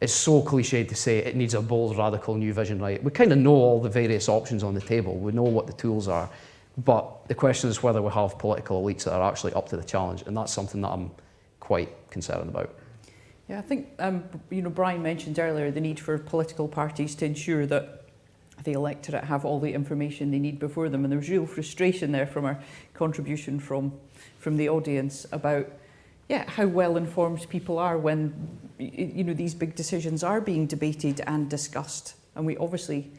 it's so cliched to say it needs a bold, radical new vision, right? We kind of know all the various options on the table. We know what the tools are. But the question is whether we have political elites that are actually up to the challenge. And that's something that I'm quite concerned about. Yeah, I think, um, you know, Brian mentioned earlier the need for political parties to ensure that the electorate have all the information they need before them. And there's real frustration there from our contribution from from the audience about yeah, how well informed people are when you know these big decisions are being debated and discussed. And we obviously,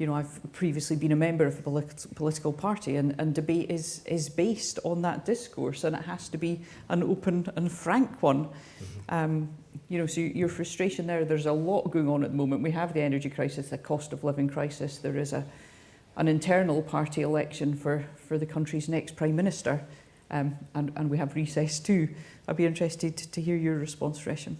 you know, I've previously been a member of a polit political party and, and debate is, is based on that discourse and it has to be an open and frank one. Mm -hmm. um, you know, so your frustration there, there's a lot going on at the moment. We have the energy crisis, the cost of living crisis. There is a, an internal party election for, for the country's next prime minister um, and, and we have recess too. I'd be interested to hear your response, Resham.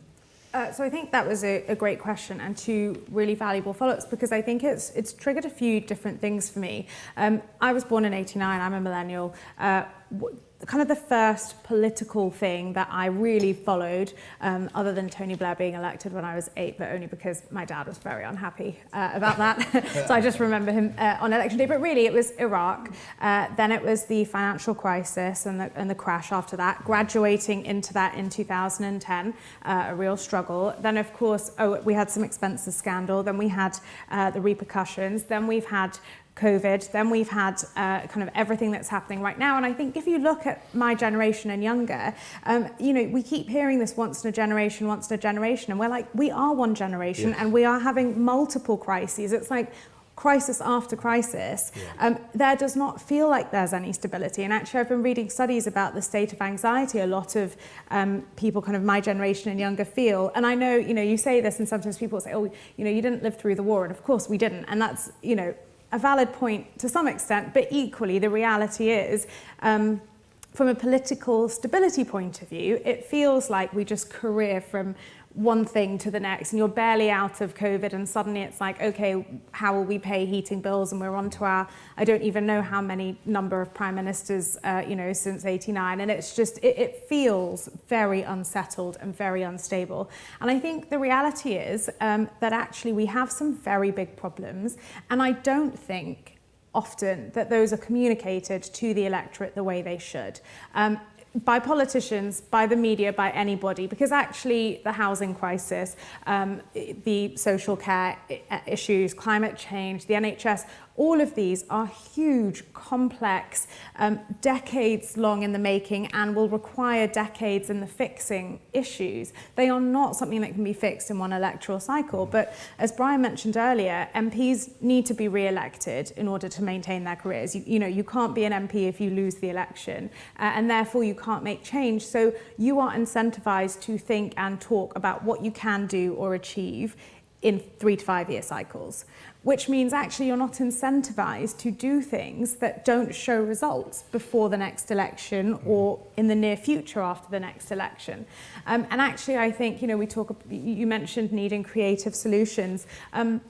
Uh, so I think that was a, a great question and two really valuable follow-ups because I think it's it's triggered a few different things for me. Um, I was born in 89, I'm a millennial. Uh, kind of the first political thing that I really followed, um, other than Tony Blair being elected when I was eight, but only because my dad was very unhappy uh, about that. (laughs) so I just remember him uh, on election day. But really, it was Iraq. Uh, then it was the financial crisis and the, and the crash after that, graduating into that in 2010, uh, a real struggle. Then, of course, oh, we had some expenses scandal. Then we had uh, the repercussions. Then we've had COVID, then we've had uh, kind of everything that's happening right now. And I think if you look at my generation and younger, um, you know, we keep hearing this once in a generation, once in a generation. And we're like, we are one generation yes. and we are having multiple crises. It's like, crisis after crisis, yeah. um, there does not feel like there's any stability. And actually, I've been reading studies about the state of anxiety a lot of um, people kind of my generation and younger feel. And I know, you know, you say this and sometimes people say, oh, you know, you didn't live through the war. And of course we didn't. And that's, you know, a valid point to some extent, but equally the reality is, um, from a political stability point of view, it feels like we just career from one thing to the next and you're barely out of COVID and suddenly it's like, okay, how will we pay heating bills? And we're on to our, I don't even know how many number of prime ministers, uh, you know, since 89. And it's just, it, it feels very unsettled and very unstable. And I think the reality is um, that actually we have some very big problems. And I don't think often that those are communicated to the electorate the way they should. Um, by politicians, by the media, by anybody, because actually the housing crisis, um, the social care issues, climate change, the NHS, all of these are huge, complex, um, decades long in the making and will require decades in the fixing issues. They are not something that can be fixed in one electoral cycle. But as Brian mentioned earlier, MPs need to be re-elected in order to maintain their careers. You, you know, you can't be an MP if you lose the election uh, and therefore you can't make change. So you are incentivized to think and talk about what you can do or achieve in three to five year cycles which means actually you're not incentivized to do things that don't show results before the next election mm. or in the near future after the next election. Um, and actually, I think, you know, we talk, you mentioned needing creative solutions. Um,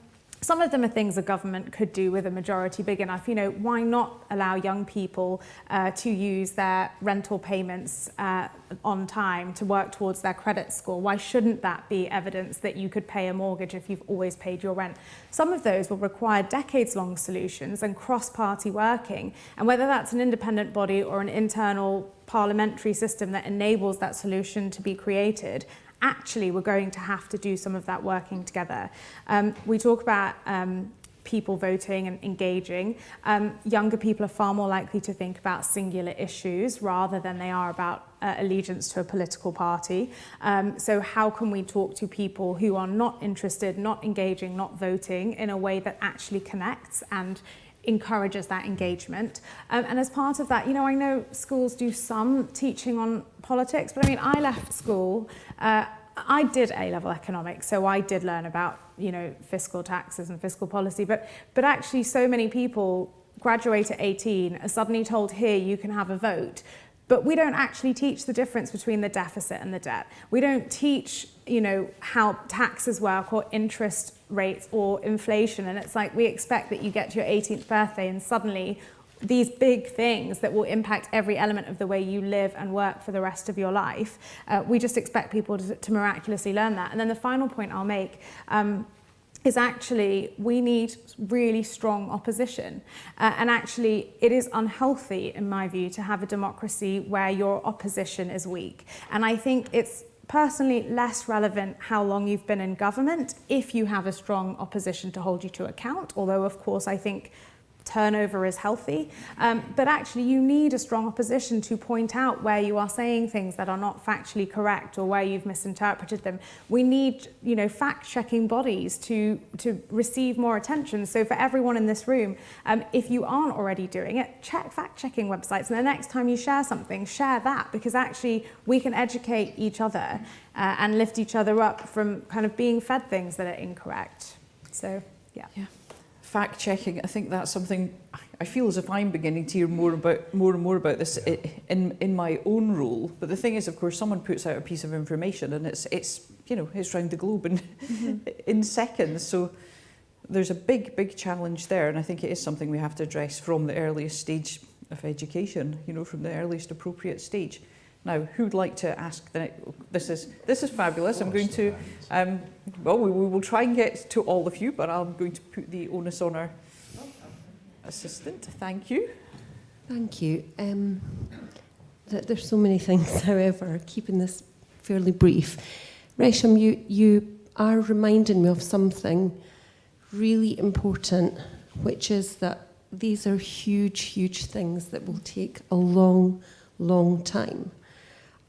Some of them are things a government could do with a majority big enough. You know, why not allow young people uh, to use their rental payments uh, on time to work towards their credit score? Why shouldn't that be evidence that you could pay a mortgage if you've always paid your rent? Some of those will require decades-long solutions and cross-party working. And whether that's an independent body or an internal parliamentary system that enables that solution to be created actually we're going to have to do some of that working together. Um, we talk about um, people voting and engaging. Um, younger people are far more likely to think about singular issues rather than they are about uh, allegiance to a political party. Um, so how can we talk to people who are not interested, not engaging, not voting in a way that actually connects and encourages that engagement. Um, and as part of that, you know, I know schools do some teaching on politics, but I mean, I left school, uh, I did A-level economics, so I did learn about, you know, fiscal taxes and fiscal policy, but, but actually so many people graduate at 18 are suddenly told here you can have a vote but we don't actually teach the difference between the deficit and the debt. We don't teach, you know, how taxes work or interest rates or inflation. And it's like we expect that you get to your 18th birthday and suddenly these big things that will impact every element of the way you live and work for the rest of your life. Uh, we just expect people to, to miraculously learn that. And then the final point I'll make, um, is actually we need really strong opposition. Uh, and actually, it is unhealthy, in my view, to have a democracy where your opposition is weak. And I think it's personally less relevant how long you've been in government if you have a strong opposition to hold you to account. Although, of course, I think turnover is healthy. Um, but actually you need a strong opposition to point out where you are saying things that are not factually correct or where you've misinterpreted them. We need, you know, fact-checking bodies to, to receive more attention. So for everyone in this room, um, if you aren't already doing it, check fact-checking websites. And the next time you share something, share that because actually we can educate each other uh, and lift each other up from kind of being fed things that are incorrect. So, yeah. Yeah. Fact checking, I think that's something I feel as if I'm beginning to hear more about more and more about this in in my own role. But the thing is, of course, someone puts out a piece of information and it's it's you know it's around the globe in mm -hmm. (laughs) in seconds. So there's a big big challenge there, and I think it is something we have to address from the earliest stage of education. You know, from the earliest appropriate stage. Now, who'd like to ask? The, this is this is fabulous. I'm going to, um, well, we, we will try and get to all of you, but I'm going to put the onus on our assistant. Thank you. Thank you. Um, th there's so many (laughs) things, however, keeping this fairly brief. Resham, you, you are reminding me of something really important, which is that these are huge, huge things that will take a long, long time.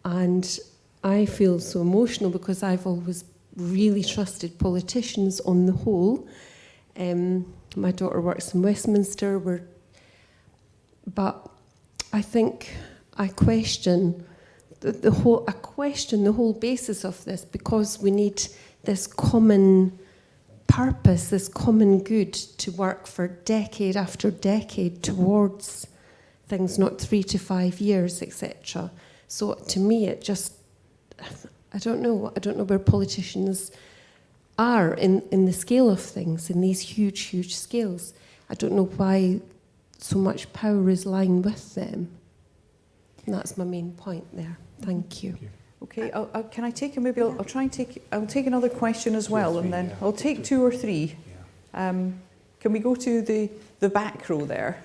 And I feel so emotional because I've always really trusted politicians on the whole. Um, my daughter works in Westminster, we're, but I think I question the, the whole, I question the whole basis of this because we need this common purpose, this common good to work for decade after decade towards things, not three to five years, etc. So to me, it just, I don't know, I don't know where politicians are in, in the scale of things, in these huge, huge scales. I don't know why so much power is lying with them. And that's my main point there. Thank you. Thank you. Okay, I'll, I'll, can I take a, maybe I'll, I'll, try and take, I'll take another question as well, and then I'll take two or three. Um, can we go to the, the back row there?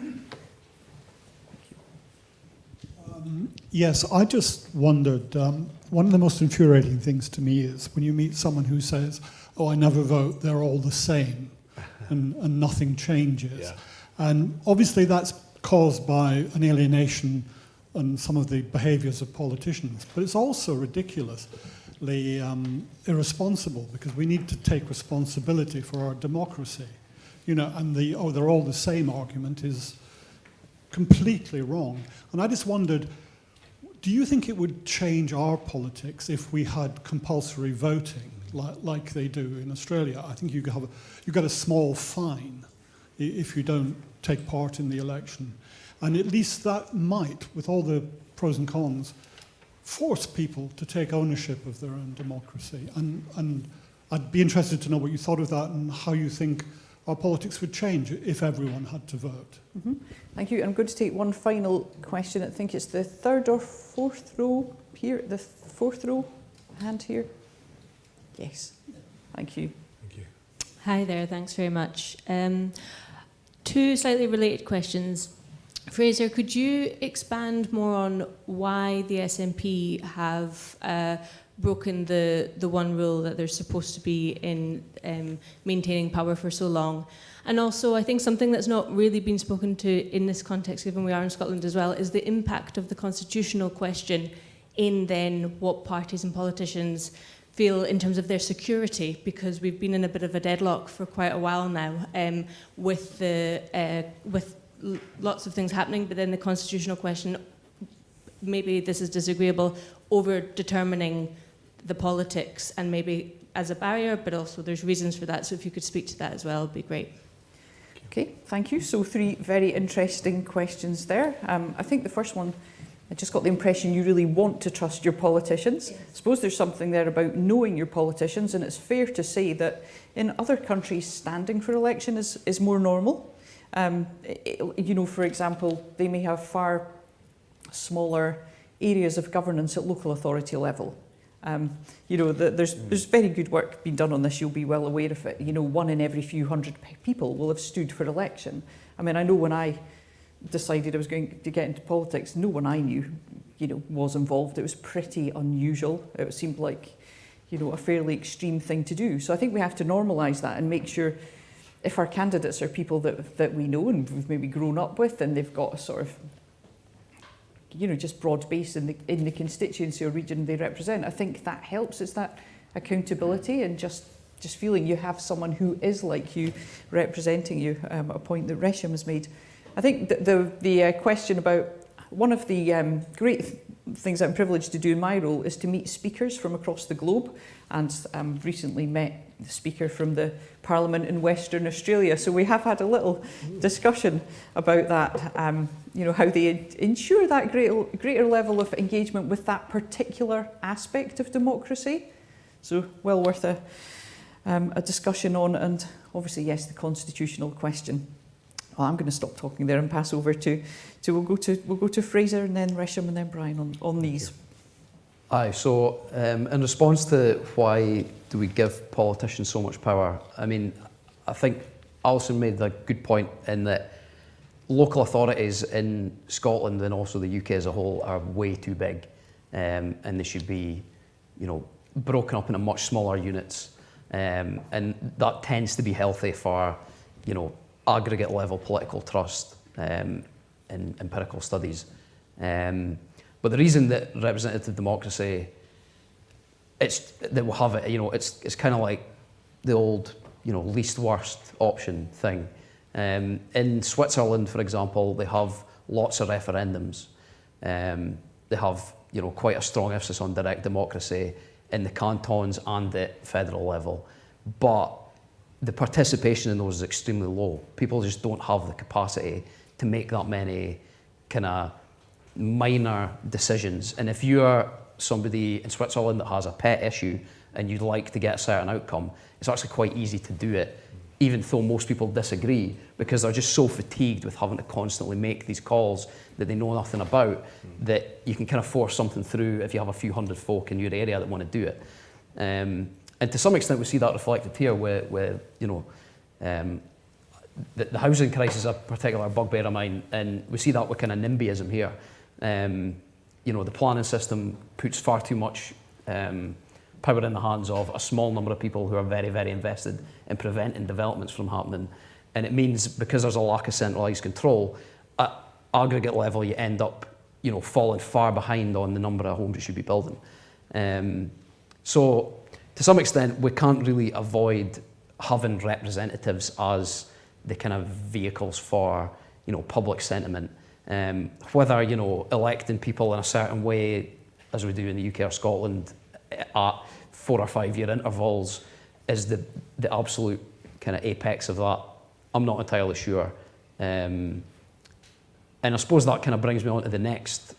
Um, yes, I just wondered, um, one of the most infuriating things to me is when you meet someone who says, oh, I never vote, they're all the same, (laughs) and, and nothing changes. Yeah. And obviously that's caused by an alienation and some of the behaviours of politicians, but it's also ridiculously um, irresponsible because we need to take responsibility for our democracy. You know, and the, oh, they're all the same argument is completely wrong. And I just wondered, do you think it would change our politics if we had compulsory voting like, like they do in Australia? I think you have a, you get a small fine if you don't take part in the election. And at least that might, with all the pros and cons, force people to take ownership of their own democracy. And, and I'd be interested to know what you thought of that and how you think our politics would change if everyone had to vote. Mm -hmm. Thank you. I'm going to take one final question. I think it's the third or fourth row here, the fourth row hand here. Yes. Thank you. Thank you. Hi there. Thanks very much. Um, two slightly related questions. Fraser, could you expand more on why the SNP have uh, broken the, the one rule that they're supposed to be in um, maintaining power for so long. And also, I think something that's not really been spoken to in this context, given we are in Scotland as well, is the impact of the constitutional question in then what parties and politicians feel in terms of their security because we've been in a bit of a deadlock for quite a while now um, with the uh, with lots of things happening but then the constitutional question maybe this is disagreeable over determining the politics and maybe as a barrier but also there's reasons for that so if you could speak to that as well it'd be great Okay, thank you. So three very interesting questions there. Um, I think the first one, I just got the impression you really want to trust your politicians. I suppose there's something there about knowing your politicians, and it's fair to say that in other countries, standing for election is, is more normal. Um, i- you know, for example, they may have far smaller areas of governance at local authority level. Um, you know, the, there's, there's very good work being done on this, you'll be well aware of it. You know, one in every few hundred people will have stood for election. I mean, I know when I decided I was going to get into politics, no one I knew, you know, was involved. It was pretty unusual. It seemed like, you know, a fairly extreme thing to do. So I think we have to normalise that and make sure if our candidates are people that, that we know and we've maybe grown up with and they've got a sort of you know, just broad base in the, in the constituency or region they represent. I think that helps. It's that accountability and just, just feeling you have someone who is like you representing you, um, a point that Resham has made. I think the, the, the uh, question about one of the um, great th things I'm privileged to do in my role is to meet speakers from across the globe and um, recently met the speaker from the Parliament in Western Australia. So we have had a little discussion about that, um, you know, how they ensure that greater, greater level of engagement with that particular aspect of democracy. So well worth a, um, a discussion on and obviously, yes, the constitutional question. Well, I'm going to stop talking there and pass over to, to we'll go to we'll go to Fraser and then Resham and then Brian on, on these. Aye, so um, in response to why do we give politicians so much power, I mean, I think Alison made a good point in that local authorities in Scotland and also the UK as a whole are way too big um, and they should be, you know, broken up into much smaller units. Um, and that tends to be healthy for, you know, aggregate level political trust um, in empirical studies. Um, but the reason that representative democracy, it's that we'll have it, you know, it's it's kind of like the old, you know, least worst option thing. Um, in Switzerland, for example, they have lots of referendums. Um, they have, you know, quite a strong emphasis on direct democracy in the cantons and the federal level, but the participation in those is extremely low. People just don't have the capacity to make that many kind of minor decisions. And if you are somebody in Switzerland that has a pet issue and you'd like to get a certain outcome, it's actually quite easy to do it, even though most people disagree, because they're just so fatigued with having to constantly make these calls that they know nothing about, that you can kind of force something through if you have a few hundred folk in your area that want to do it. Um, and to some extent, we see that reflected here, where, you know, um, the, the housing crisis is a particular bugbear of mine, and we see that with kind of NIMBYism here. Um, you know, the planning system puts far too much um, power in the hands of a small number of people who are very, very invested in preventing developments from happening. And it means because there's a lack of centralised control, at aggregate level, you end up, you know, falling far behind on the number of homes you should be building. Um, so, to some extent, we can't really avoid having representatives as the kind of vehicles for, you know, public sentiment. Um, whether, you know, electing people in a certain way, as we do in the UK or Scotland, at four or five year intervals is the, the absolute kind of apex of that. I'm not entirely sure. Um, and I suppose that kind of brings me on to the next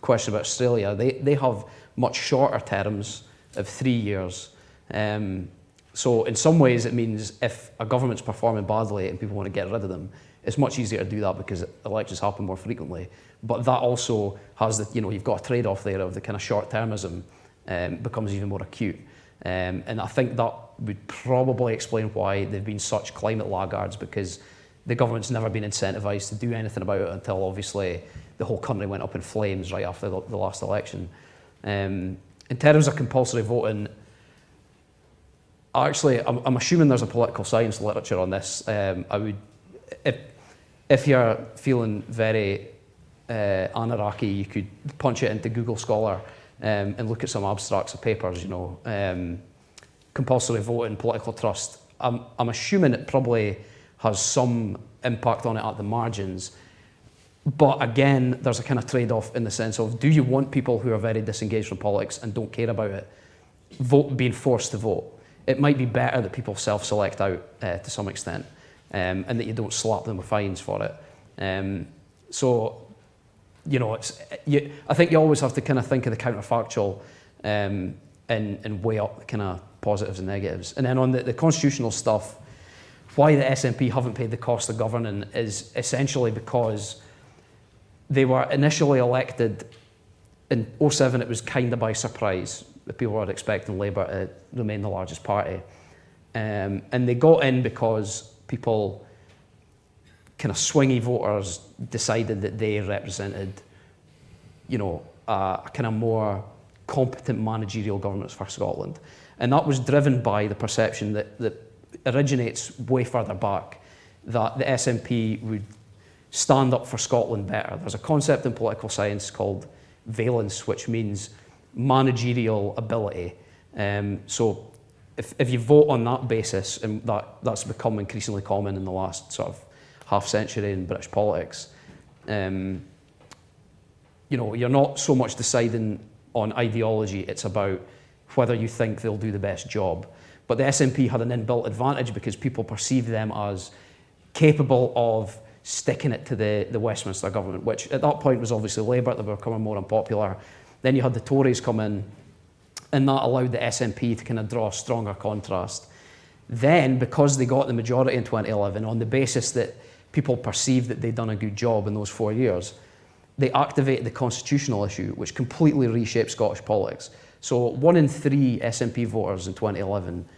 question about Australia. They, they have much shorter terms of three years. Um, so in some ways it means if a government's performing badly and people want to get rid of them, it's much easier to do that because elections happen more frequently. But that also has the, you know, you've got a trade-off there of the kind of short-termism um, becomes even more acute. Um, and I think that would probably explain why they've been such climate laggards because the government's never been incentivised to do anything about it until obviously the whole country went up in flames right after the, the last election. Um, in terms of compulsory voting, actually, I'm, I'm assuming there's a political science literature on this. Um, I would, if, if you're feeling very uh, anarchy, you could punch it into Google Scholar um, and look at some abstracts of papers, you know, um, compulsory voting, political trust, I'm, I'm assuming it probably has some impact on it at the margins. But again, there's a kind of trade-off in the sense of, do you want people who are very disengaged from politics and don't care about it vote, being forced to vote? It might be better that people self-select out uh, to some extent um, and that you don't slap them with fines for it. Um, so, you know, it's, you, I think you always have to kind of think of the counterfactual um, and, and weigh up the kind of positives and negatives. And then on the, the constitutional stuff, why the SNP haven't paid the cost of governing is essentially because they were initially elected in 07 it was kind of by surprise that people were expecting Labour to remain the largest party um, and they got in because people kind of swingy voters decided that they represented you know a, kind of more competent managerial governments for Scotland and that was driven by the perception that, that originates way further back that the SNP would stand up for Scotland better. There's a concept in political science called valence, which means managerial ability. Um, so if, if you vote on that basis, and that, that's become increasingly common in the last sort of half century in British politics, um, you know, you're not so much deciding on ideology, it's about whether you think they'll do the best job. But the SNP had an inbuilt advantage because people perceived them as capable of sticking it to the, the Westminster government, which at that point was obviously Labour, they were becoming more unpopular. Then you had the Tories come in, and that allowed the SNP to kind of draw a stronger contrast. Then, because they got the majority in 2011, on the basis that people perceived that they'd done a good job in those four years, they activated the constitutional issue, which completely reshaped Scottish politics. So one in three SNP voters in 2011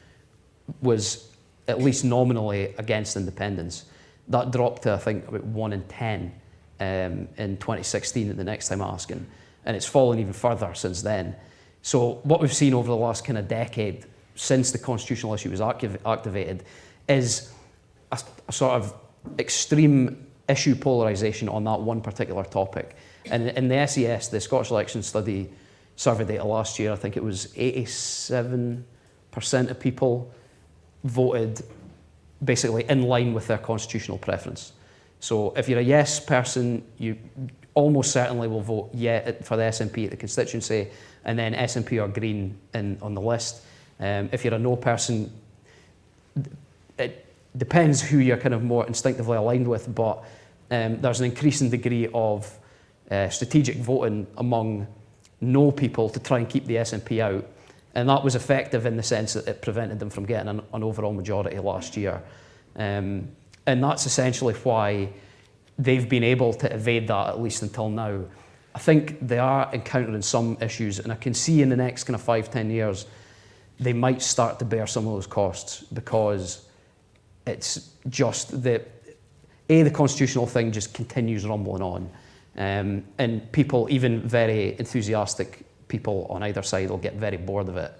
was at least nominally against independence. That dropped to, I think, about one in 10 um, in 2016 at the next time asking. And it's fallen even further since then. So what we've seen over the last kind of decade since the constitutional issue was activated is a, a sort of extreme issue polarisation on that one particular topic. And in the SES, the Scottish Election Study survey data last year, I think it was 87% of people voted basically in line with their constitutional preference. So if you're a yes person, you almost certainly will vote yeah for the SNP at the constituency, and then SNP or Green in, on the list. Um, if you're a no person, it depends who you're kind of more instinctively aligned with, but um, there's an increasing degree of uh, strategic voting among no people to try and keep the SNP out. And that was effective in the sense that it prevented them from getting an, an overall majority last year. Um, and that's essentially why they've been able to evade that, at least until now. I think they are encountering some issues, and I can see in the next kind of five, ten years, they might start to bear some of those costs because it's just that, A, the constitutional thing just continues rumbling on. Um, and people, even very enthusiastic people on either side, will get very bored of it.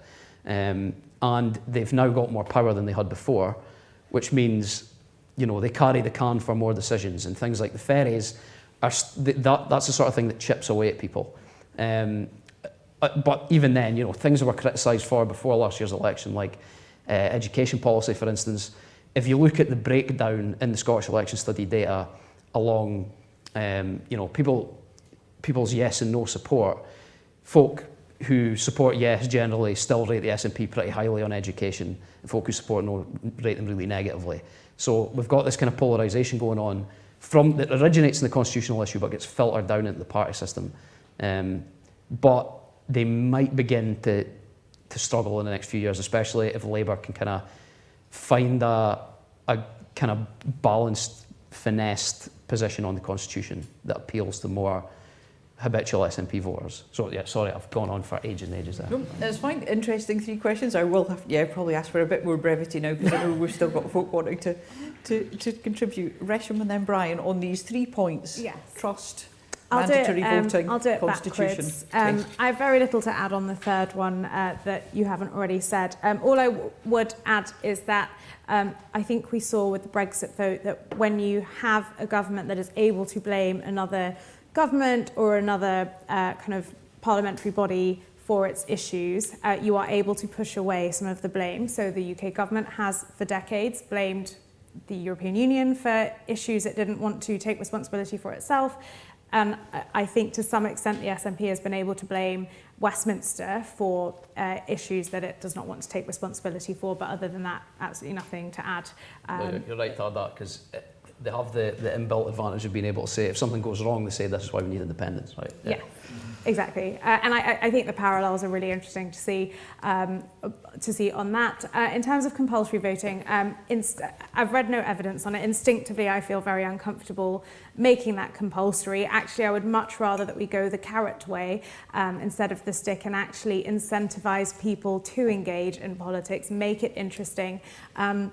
Um, and they've now got more power than they had before, which means, you know, they carry the can for more decisions. And things like the ferries, are, that, that's the sort of thing that chips away at people. Um, uh, but even then, you know, things that were criticised for before last year's election, like uh, education policy, for instance, if you look at the breakdown in the Scottish election study data along um, you know, people, people's yes and no support, folk who support yes generally still rate the SNP pretty highly on education, and folk who support no rate them really negatively. So we've got this kind of polarisation going on from that originates in the constitutional issue but gets filtered down into the party system. Um, but they might begin to, to struggle in the next few years, especially if Labour can kind of find a, a kind of balanced, finessed position on the Constitution that appeals to more habitual SNP voters. So yeah, sorry, I've gone on for ages and ages there. No, it's fine. Interesting three questions. I will have, yeah, probably ask for a bit more brevity now because I know we've still got folk wanting to, to, to contribute. Resham and then Brian on these three points. Yes. Trust, I'll mandatory do it, um, voting, I'll do it constitution. backwards. Um, I have very little to add on the third one uh, that you haven't already said. Um, all I w- would add is that um, I think we saw with the Brexit vote that when you have a government that is able to blame another government or another uh, kind of parliamentary body for its issues, uh, you are able to push away some of the blame. So the UK government has for decades blamed the European Union for issues it didn't want to take responsibility for itself. And I think to some extent the SNP has been able to blame Westminster for uh, issues that it does not want to take responsibility for. But other than that, absolutely nothing to add. Um, Um, You're right to add that because they have the, the inbuilt advantage of being able to say if something goes wrong, they say this is why we need independence, right? Yeah. Exactly, uh, and I, I think the parallels are really interesting to see um, to see on that. Uh, in terms of compulsory voting, um, I've read no evidence on it. Instinctively, I feel very uncomfortable making that compulsory. Actually, I would much rather that we go the carrot way um, instead of the stick and actually incentivize people to engage in politics, make it interesting. Um,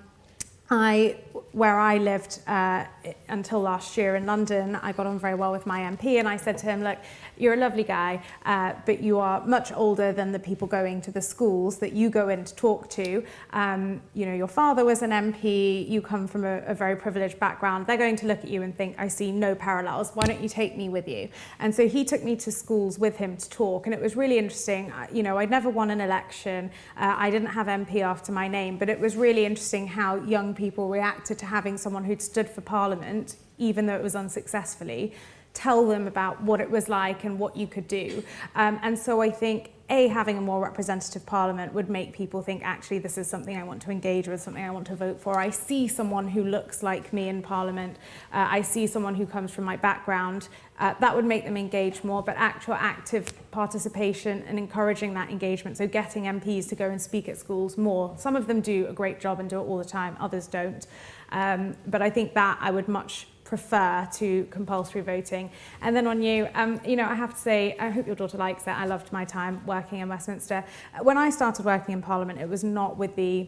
I, where I lived uh, until last year in London, I got on very well with my MP and I said to him, look, you're a lovely guy, uh, but you are much older than the people going to the schools that you go in to talk to. Um, you know, your father was an MP, you come from a, a very privileged background. They're going to look at you and think, I see no parallels. Why don't you take me with you? And so he took me to schools with him to talk. And it was really interesting. You know, I'd never won an election. Uh, I didn't have MP after my name, but it was really interesting how young people reacted to having someone who'd stood for Parliament, even though it was unsuccessfully, tell them about what it was like and what you could do. Um, and so I think a, having a more representative parliament would make people think, actually, this is something I want to engage with, something I want to vote for. I see someone who looks like me in parliament. Uh, I see someone who comes from my background. Uh, that would make them engage more, but actual active participation and encouraging that engagement. So getting MPs to go and speak at schools more. Some of them do a great job and do it all the time, others don't. Um, but I think that I would much prefer to compulsory voting. And then on you, um, you know, I have to say, I hope your daughter likes it. I loved my time working in Westminster. When I started working in Parliament, it was not with the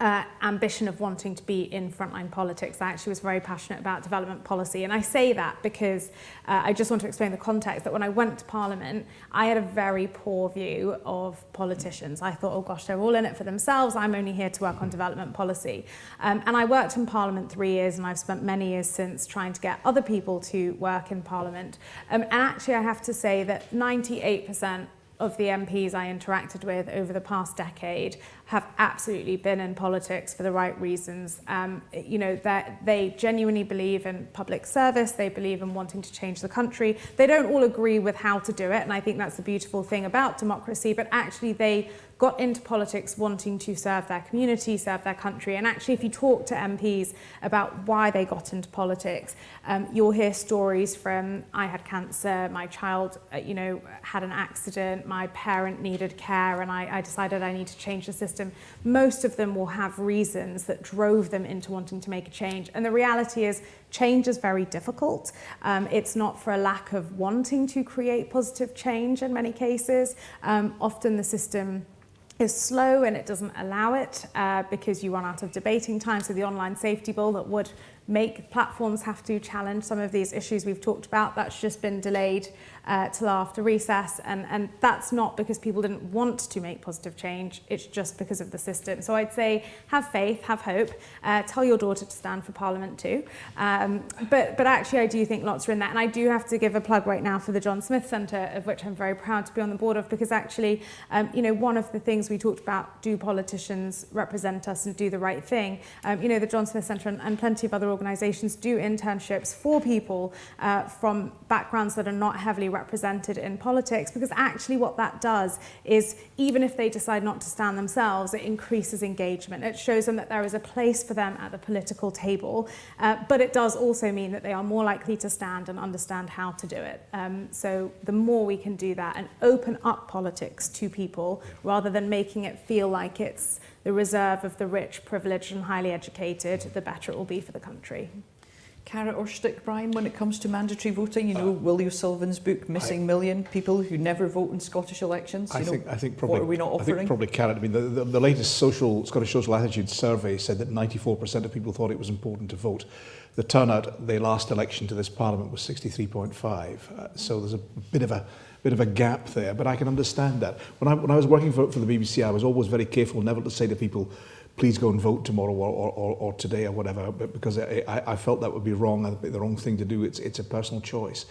uh, ambition of wanting to be in frontline politics. I actually was very passionate about development policy. And I say that because uh, I just want to explain the context that when I went to Parliament, I had a very poor view of politicians. I thought, oh gosh, they're all in it for themselves. I'm only here to work on development policy. Um, and I worked in Parliament three years and I've spent many years since trying to get other people to work in Parliament. Um, and actually, I have to say that 98% of the MPs I interacted with over the past decade have absolutely been in politics for the right reasons. Um, you know, that they genuinely believe in public service, they believe in wanting to change the country. They don't all agree with how to do it, and I think that's the beautiful thing about democracy, but actually they got into politics wanting to serve their community, serve their country. And actually, if you talk to MPs about why they got into politics, um, you'll hear stories from, I had cancer, my child, uh, you know, had an accident, my parent needed care, and I, I decided I need to change the system. Most of them will have reasons that drove them into wanting to make a change. And the reality is, change is very difficult. Um, it's not for a lack of wanting to create positive change in many cases. Um, often the system is slow and it doesn't allow it uh, because you run out of debating time. So the online safety bill that would make platforms have to challenge some of these issues we've talked about, that's just been delayed uh, till after recess. And, and that's not because people didn't want to make positive change, it's just because of the system. So I'd say have faith, have hope, uh, tell your daughter to stand for Parliament too. Um, but, but actually I do think lots are in that. And I do have to give a plug right now for the John Smith Centre, of which I'm very proud to be on the board of, because actually, um, you know, one of the things we talked about, do politicians represent us and do the right thing? Um, you know, the John Smith Centre and, and plenty of other organisations do internships for people uh, from backgrounds that are not heavily represented in politics because actually what that does is even if they decide not to stand themselves, it increases engagement. It shows them that there is a place for them at the political table, uh, but it does also mean that they are more likely to stand and understand how to do it. Um, so the more we can do that and open up politics to people rather than making it feel like it's the reserve of the rich, privileged and highly educated, the better it will be for the country. carrot or stick, Brian, when it comes to mandatory voting? You uh, know, uh, Willie O'Sullivan's book, Missing I, Million, people who never vote in Scottish elections. I, know, think, I think probably, what are we not offering? I think probably carrot. I mean, the, the, the latest social Scottish Social Attitudes survey said that 94% of people thought it was important to vote. The turnout the last election to this parliament was 63.5. Uh, so there's a bit of a bit of a gap there, but I can understand that. When I, when I was working for, for the BBC, I was always very careful never to say to people, please go and vote tomorrow or, or, or today or whatever, but because I, I, felt that would be wrong, the wrong thing to do. It's, it's a personal choice.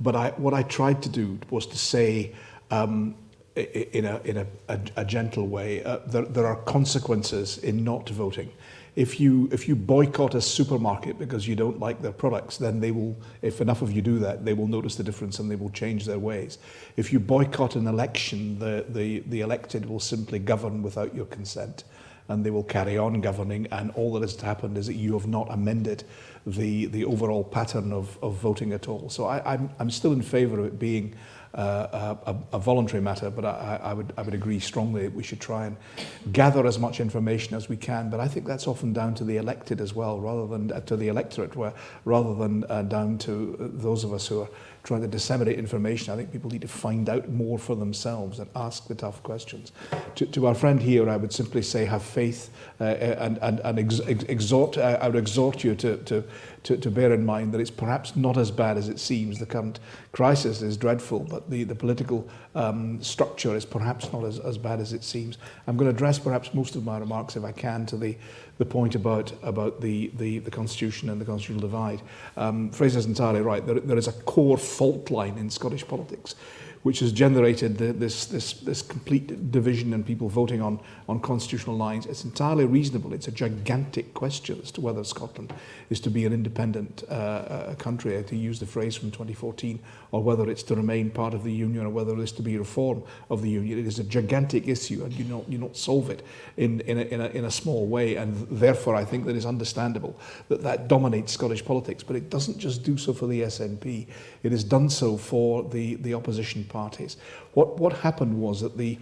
But I, what I tried to do was to say, um, in a, in a, a, a gentle way. Uh, there, there are consequences in not voting. If you, if you boycott a supermarket because you don't like their products, then they will, if enough of you do that, they will notice the difference and they will change their ways. If you boycott an election, the, the, the elected will simply govern without your consent and they will carry on governing and all that has happened is that you have not amended the, the overall pattern of, of voting at all. So I, I'm, I'm still in favour of it being uh, a, a voluntary matter, but I, I, would, I would agree strongly that we should try and gather as much information as we can. But I think that's often down to the elected as well, rather than uh, to the electorate, where, rather than uh, down to uh, those of us who are trying to disseminate information. I think people need to find out more for themselves and ask the tough questions. To, to our friend here, I would simply say have faith uh, and, and, and ex ex exhort, uh, I would exhort you to, to, to, to bear in mind that it's perhaps not as bad as it seems. The current crisis is dreadful, but the, the political um, structure is perhaps not as, as bad as it seems. I'm going to address perhaps most of my remarks, if I can, to the, the point about, about the, the, the Constitution and the constitutional divide. Um, Fraser's entirely right. There, there is a core fault line in Scottish politics which has generated the, this, this, this complete division and people voting on, on constitutional lines. It's entirely reasonable. It's a gigantic question as to whether Scotland is to be an independent uh, uh, country, to use the phrase from 2014, or whether it's to remain part of the Union, or whether it is to be reform of the Union. It is a gigantic issue, and you don't, you don't solve it in, in, a, in, a, in a small way, and therefore I think that it's understandable that that dominates Scottish politics, but it doesn't just do so for the SNP. It has done so for the, the opposition parties. What, what happened was that the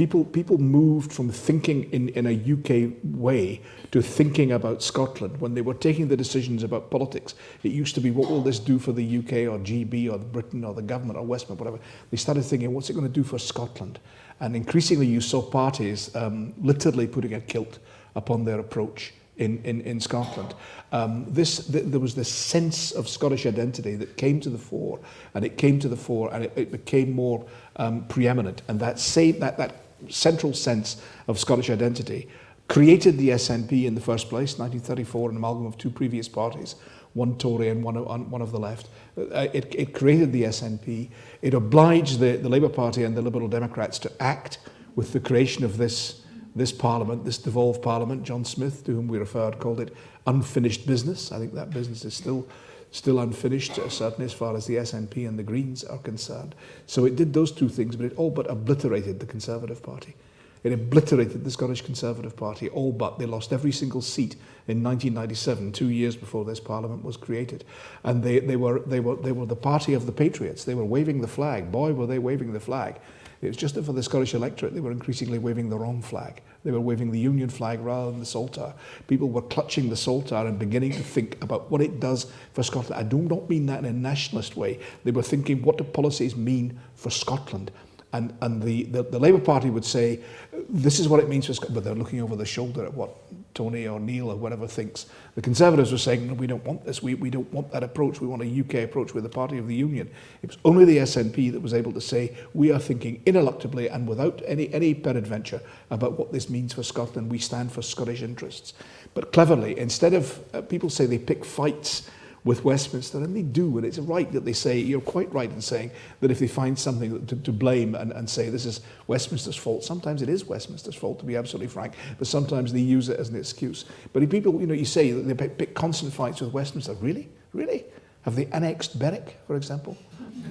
people, people moved from thinking in, in a UK way to thinking about Scotland. When they were taking the decisions about politics, it used to be, what will this do for the UK or GB or Britain or the government or Westminster, whatever. They started thinking, what's it going to do for Scotland? And increasingly you saw parties um, literally putting a kilt upon their approach in, in, in Scotland. Um, this, th there was this sense of Scottish identity that came to the fore, and it came to the fore, and it, it became more um, preeminent. And that, same, that, that central sense of Scottish identity created the SNP in the first place, 1934, an amalgam of two previous parties, one Tory and one, one of the left. Uh, it, it created the SNP. It obliged the, the Labour Party and the Liberal Democrats to act with the creation of this this parliament, this devolved parliament, John Smith, to whom we referred, called it unfinished business. I think that business is still still unfinished, uh, certainly as far as the SNP and the Greens are concerned. So it did those two things, but it all but obliterated the Conservative Party. It obliterated the Scottish Conservative Party, all but they lost every single seat in 1997, two years before this parliament was created. And they, they, were, they, were, they were the party of the patriots. They were waving the flag. Boy, were they waving the flag. It was just that for the Scottish electorate, they were increasingly waving the wrong flag. They were waving the Union flag rather than the Saltire. People were clutching the Saltire and beginning to think about what it does for Scotland. I do not mean that in a nationalist way. They were thinking, what do policies mean for Scotland? And, and the, the, the Labour Party would say, this is what it means for Scotland, but they're looking over the shoulder at what Tony or Neil or whatever thinks. The Conservatives were saying, no, we don't want this, we, we don't want that approach, we want a UK approach, with the party of the union. It was only the SNP that was able to say, we are thinking ineluctably and without any, any peradventure about what this means for Scotland, we stand for Scottish interests. But cleverly, instead of, uh, people say they pick fights with Westminster, and they do, and it's right that they say, you're quite right in saying that if they find something to, to blame and, and say this is Westminster's fault, sometimes it is Westminster's fault, to be absolutely frank, but sometimes they use it as an excuse. But if people, you know, you say that they pick, constant fights with Westminster, really? Really? Have they annexed Berwick, for example?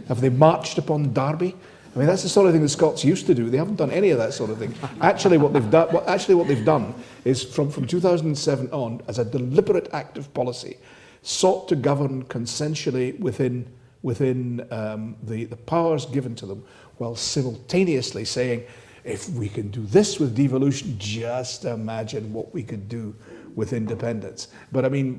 Have they marched upon Derby? I mean, that's the sort of thing the Scots used to do. They haven't done any of that sort of thing. Actually, what they've done, actually what they've done is from, from 2007 on, as a deliberate act of policy, sought to govern consensually within, within um, the, the powers given to them, while simultaneously saying, if we can do this with devolution, just imagine what we could do with independence. But I mean,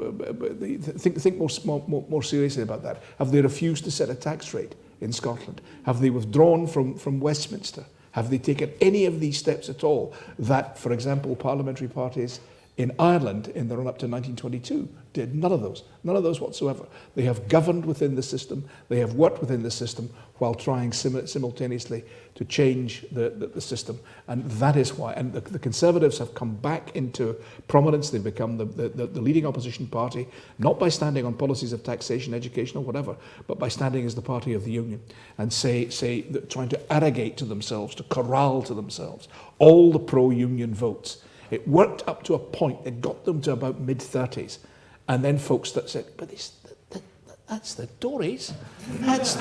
think, think more, more, more seriously about that. Have they refused to set a tax rate in Scotland? Have they withdrawn from, from Westminster? Have they taken any of these steps at all that, for example, parliamentary parties in Ireland in the run-up to 1922 did none of those, none of those whatsoever. They have governed within the system, they have worked within the system while trying sim simultaneously to change the, the, the system. And that is why, and the, the Conservatives have come back into prominence. They've become the, the, the leading opposition party, not by standing on policies of taxation, education or whatever, but by standing as the party of the union and say, say trying to arrogate to themselves, to corral to themselves all the pro-union votes. It worked up to a point, it got them to about mid-30s. And then folks that said, but that's the Tories. That's,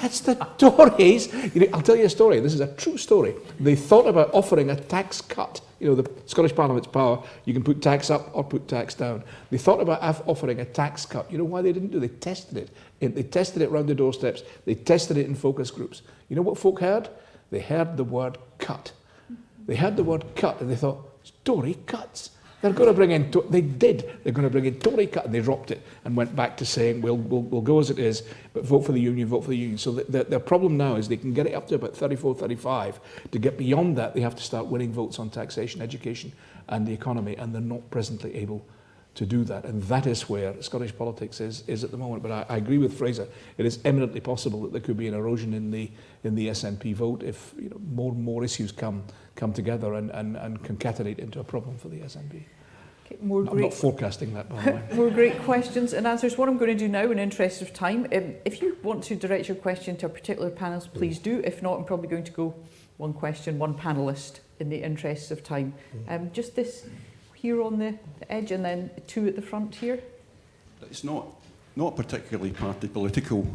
that's the Tories. You know, I'll tell you a story. This is a true story. They thought about offering a tax cut. You know, the Scottish Parliament's power, you can put tax up or put tax down. They thought about offering a tax cut. You know why they didn't do it? They tested it. They tested it around the doorsteps. They tested it in focus groups. You know what folk heard? They heard the word cut. They heard the word cut and they thought, Tory cuts. They're going to bring in, they did, they're going to bring in Tory cut, and they dropped it and went back to saying, we'll, we'll, we'll go as it is, but vote for the union, vote for the union. So the, the, their problem now is they can get it up to about 34, 35. To get beyond that, they have to start winning votes on taxation, education, and the economy, and they're not presently able to do that. And that is where Scottish politics is, is at the moment. But I, I agree with Fraser. It is eminently possible that there could be an erosion in the, in the SNP vote if you know, more and more issues come, come together and, and, and concatenate into a problem for the SNP. Okay, more I'm great, not forecasting that, by the way. (laughs) more great questions and answers. What I'm going to do now, in interest of time, um, if you want to direct your question to a particular panelist, please do. If not, I'm probably going to go one question, one panelist in the interests of time. Um, just this here on the, the edge and then two at the front here. It's not, not particularly party political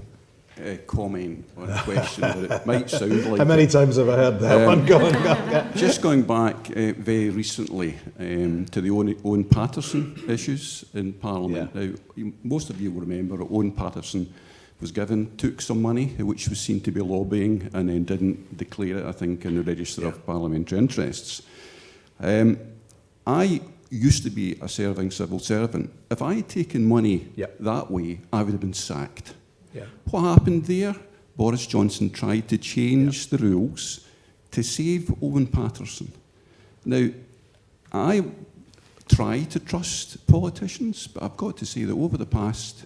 uh, comment or a question, but it might sound (laughs) like How many it. times have I heard that Um, one going? (laughs) Just going back uh, very recently um, to the Owen, Owen Paterson issues in Parliament. Now, you, most of you will remember Owen Paterson was given, took some money, which was seen to be lobbying, and then didn't declare it, I think, in the Register Yeah. of Parliamentary Interests. Um, I used to be a serving civil servant. If I had taken money Yeah. that way, I would have been sacked. Yeah. What happened there? Boris Johnson tried to change the rules to save Owen Paterson. Now, I try to trust politicians, but I've got to say that over the past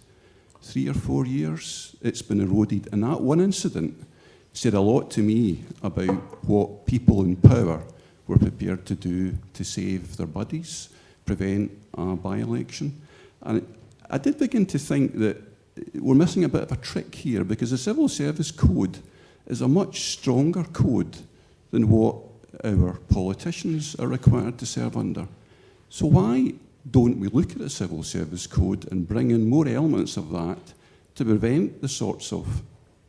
three or four years, it's been eroded. And that one incident said a lot to me about what people in power were prepared to do to save their buddies, prevent a by-election. And I did begin to think that we're missing a bit of a trick here because the Civil Service Code is a much stronger code than what our politicians are required to serve under. So why don't we look at the Civil Service Code and bring in more elements of that to prevent the sorts of,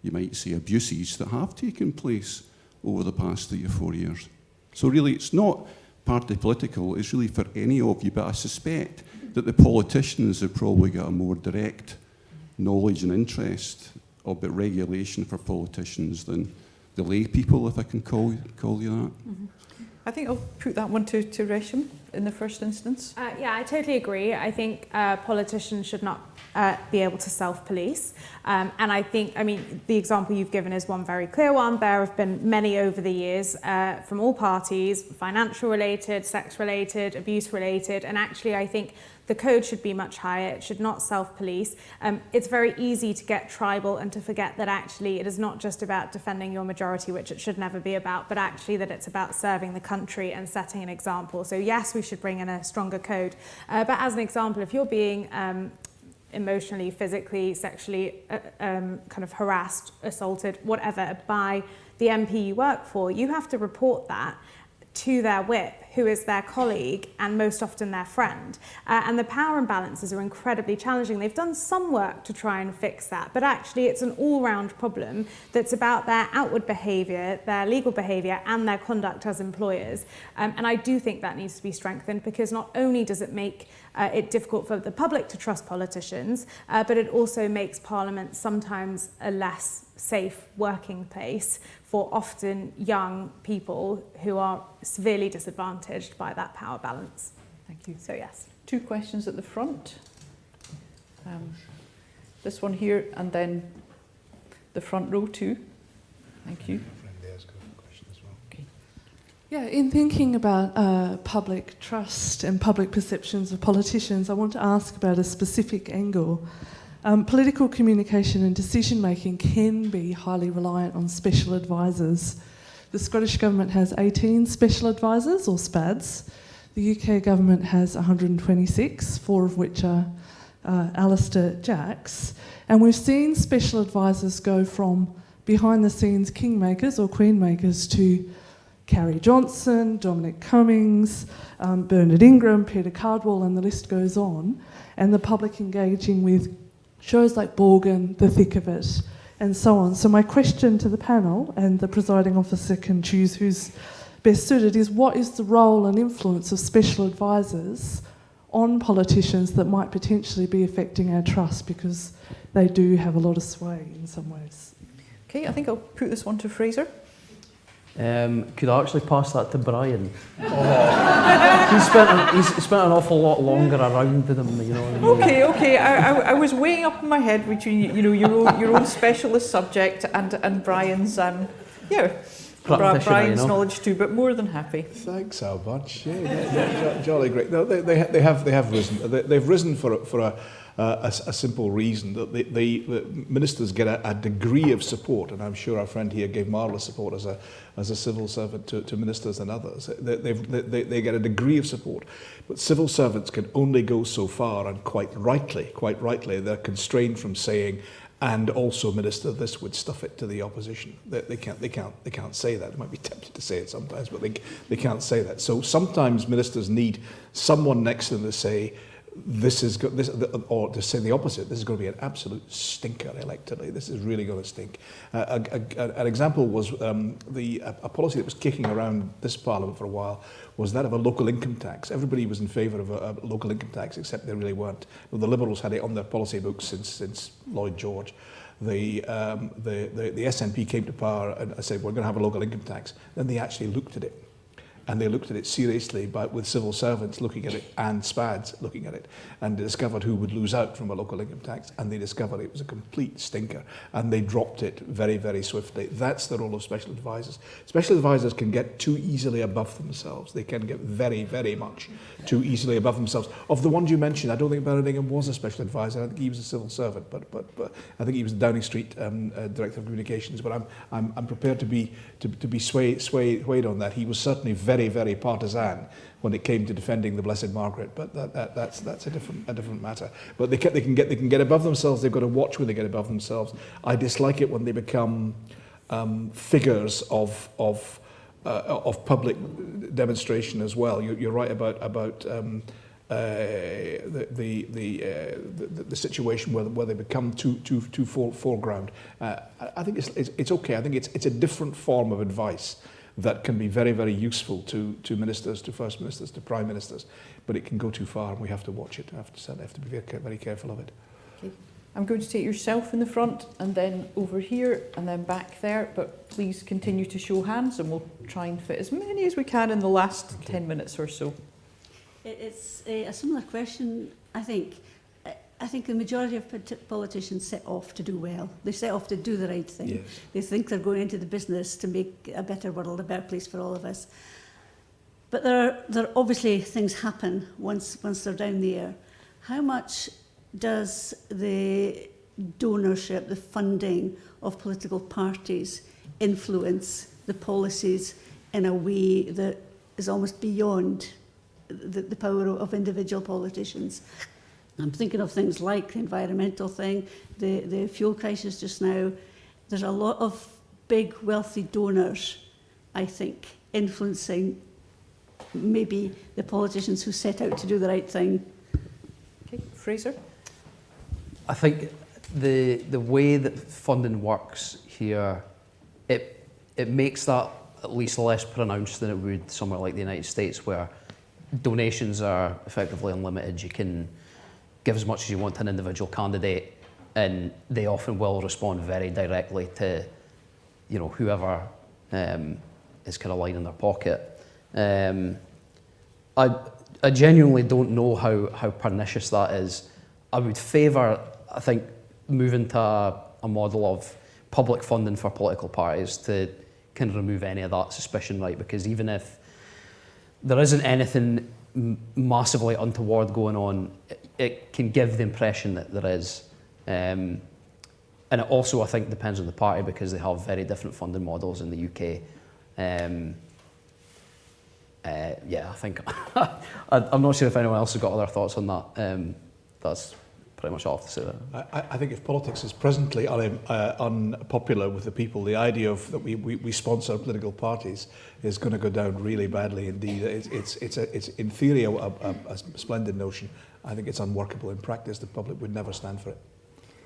you might say, abuses that have taken place over the past three or four years? So really, it's not party political, it's really for any of you, but I suspect that the politicians have probably got a more direct knowledge and interest about regulation for politicians than the lay people, if I can call, call you that. I think I'll put that one to, to Resham in the first instance. Uh, yeah, I totally agree. I think uh, politicians should not uh, be able to self-police. Um, and I think, I mean, the example you've given is one very clear one. There have been many over the years uh, from all parties, financial related, sex related, abuse related. And actually, I think the code should be much higher. It should not self-police. Um, it's very easy to get tribal and to forget that actually it is not just about defending your majority, which it should never be about, but actually that it's about serving the country and setting an example. So yes, we should bring in a stronger code. Uh, but as an example, if you're being um, emotionally, physically, sexually uh, um, kind of harassed, assaulted, whatever, by the MP you work for, you have to report that to their whip, who is their colleague and most often their friend. Uh, and the power imbalances are incredibly challenging. They've done some work to try and fix that, but actually it's an all-round problem that's about their outward behaviour, their legal behaviour and their conduct as employers. Um, and I do think that needs to be strengthened because not only does it make uh, it difficult for the public to trust politicians, uh, but it also makes Parliament sometimes a less safe working place for often young people who are severely disadvantaged by that power balance. Thank you. So yes. Two questions at the front. Um, this one here and then the front row too. Thank you. Yeah, in thinking about uh, public trust and public perceptions of politicians, I want to ask about a specific angle. Um, political communication and decision making can be highly reliant on special advisors. The Scottish Government has 18 special advisors, or SPADs. The UK Government has 126, four of which are uh, Alister Jack's. And we've seen special advisors go from behind the scenes kingmakers or queenmakers to Carrie Johnson, Dominic Cummings, um, Bernard Ingham, Peter Cardwell, and the list goes on. And the public engaging with shows like Borgen, The Thick of It, and so on. So, my question to the panel, and the presiding officer can choose who's best suited, is what is the role and influence of special advisors on politicians that might potentially be affecting our trust because they do have a lot of sway in some ways? Okay, I think I'll put this one to Fraser. Um, could I actually pass that to Brian? Oh. he's, spent an, he's spent an awful lot longer around them, you know. What I mean? Okay, okay. I, I, I was weighing up in my head between you know your own, your own specialist subject and and Brian's um yeah. Bra- Brian's you know. knowledge too, but more than happy. Thanks so much. Yeah, yeah, yeah, jo- jolly great. No, they, they, they have they have risen. They, they've risen for a, for a, uh, a, a simple reason that they, they, the ministers get a, a degree of support, and I'm sure our friend here gave marvellous support as a as a civil servant to, to ministers and others. They, they, they get a degree of support, but civil servants can only go so far, and quite rightly, quite rightly, they're constrained from saying. And also, minister, this would stuff it to the opposition. They, they can't, they can't, they can't say that. They might be tempted to say it sometimes, but they, they can't say that. So sometimes ministers need someone next to them to say, this is this, or to say the opposite. This is going to be an absolute stinker electorally. This is really going to stink. Uh, a, a, an example was um, the a, a policy that was kicking around this parliament for a while was that of a local income tax. Everybody was in favour of a, a local income tax, except they really weren't. Well, the Liberals had it on their policy books since since Lloyd George. The, um, the, the, the SNP came to power and said, we're going to have a local income tax. Then they actually looked at it and they looked at it seriously but with civil servants looking at it and SPADs looking at it. And discovered who would lose out from a local income tax and they discovered it was a complete stinker. And they dropped it very very swiftly. That's the role of special advisors. Special advisors can get too easily above themselves. They can get very very much too easily above themselves. Of the ones you mentioned I don't think Bernard Ingham was a special advisor. I think he was a civil servant but but, but I think he was Downing Street um, uh, director of communications. But I'm I'm, I'm prepared to be to, to be swayed, swayed, swayed on that. He was certainly very very, very partisan when it came to defending the Blessed Margaret, but that, that, that's, that's a, different, a different matter. But they can, they, can get, they can get above themselves, they've got to watch when they get above themselves. I dislike it when they become um, figures of, of, uh, of public demonstration as well. You, you're right about, about um, uh, the the the, uh, the the situation where where they become too too too fore, foreground. Uh, I I think it's, it's it's okay. I think it's it's a different form of advice that can be very very useful to to ministers, to first ministers, to prime ministers, but it can go too far, and we have to watch it. I have to have to be very very careful of it. Okay. I'm going to take yourself in the front and then over here and then back there, but please continue to show hands and we'll try and fit as many as we can in the last 10 minutes or so. It's a, a similar question, I think. I- think the majority of politicians set off to do well. They set off to do the right thing. Yes. They think they're going into the business to make a better world, a better place for all of us. But there are, there are obviously things happen once, once they're down there. How much does the donorship, the funding of political parties influence the policies in a way that is almost beyond the, the power of individual politicians? I'm thinking of things like the environmental thing, the, the fuel crisis just now. There's a lot of big, wealthy donors, I think, influencing maybe the politicians who set out to do the right thing. Okay, Fraser? I think the the way that funding works here, it it makes that at least less pronounced than it would somewhere like the United States, where donations are effectively unlimited. You can give as much as you want to an individual candidate, and they often will respond very directly to, you know, whoever um, is kind of lining their pocket. Um, I, I genuinely don't know how, how pernicious that is. I would favour, I think, moving to a, a model of public funding for political parties to kind of remove any of that suspicion, right? Because even if there isn't anything massively untoward going on, it, can give the impression that there is. Um, and it also, I think, depends on the party because they have very different funding models in the UK. Um, uh, yeah, I think (laughs) I, I'm not sure if anyone else has got other thoughts on that. Um, that's pretty much all I have to say there. I, I think if politics is presently un, uh, unpopular with the people, the idea of that we, we, we sponsor political parties is going to go down really badly indeed. It's, it's, it's, a, it's in theory a, a, a splendid notion. I think it's unworkable in practice. The public would never stand for it.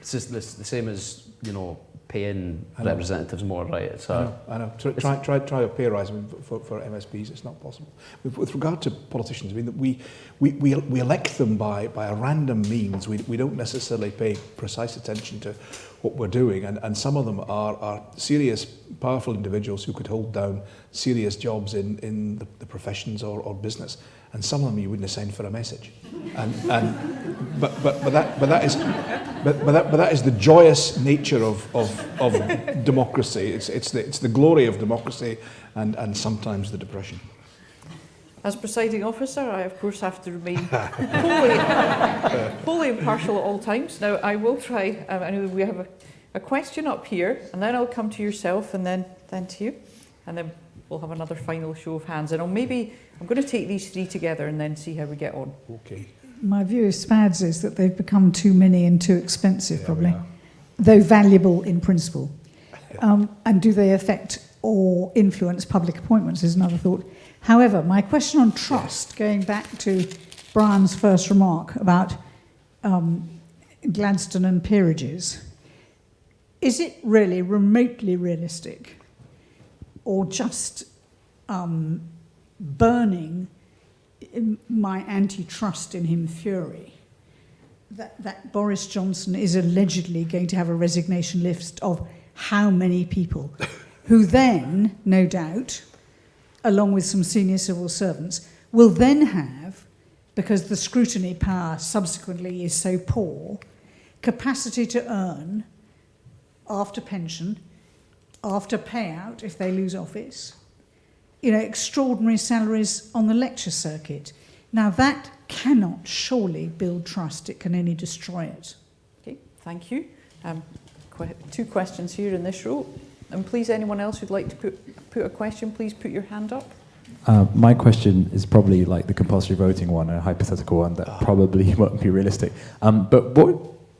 It's just the, same as, you know, paying representatives more, right? It's a, I know, I know. Try, try, try, try a pay rise I mean, for, for MSPs, it's not possible. With, with regard to politicians, I mean, we, we, we, we elect them by, by a random means. We, we don't necessarily pay precise attention to what we're doing, and, and some of them are, are serious, powerful individuals who could hold down serious jobs in, in the, the professions or, or business. And some of them you wouldn't have sent for a message. And, and, but, but, but, that, but, that is, but, but, that, but that is the joyous nature of, of, of democracy. It's, it's, the, it's the glory of democracy and, and sometimes the depression. As presiding officer, I of course have to remain wholly, wholly impartial at all times. Now, I will try, um, I know we have a, a question up here, and then I'll come to yourself, and then, then to you, and then we'll have another final show of hands. And I'll maybe I'm going to take these three together and then see how we get on. Okay. My view of SPADs is that they've become too many and too expensive, probably, though valuable in principle. (laughs) Um, and do they affect or influence public appointments is another thought. However, my question on trust, going back to Brian's first remark about um, Gladstone and peerages, is it really remotely realistic or just um, burning my antitrust in him fury. That, that Boris Johnson is allegedly going to have a resignation list of how many people, (laughs) who then, no doubt, along with some senior civil servants, will then have, because the scrutiny power subsequently is so poor, capacity to earn after pension, after payout if they lose office, you know, extraordinary salaries on the lecture circuit. Now, that cannot surely build trust. It can only destroy it. Okay, thank you. Um, two questions here in this row. And please, anyone else who'd like to put, put a question, please put your hand up. Uh, my question is probably like the compulsory voting one, a hypothetical one that probably (laughs) won't be realistic. Um, but what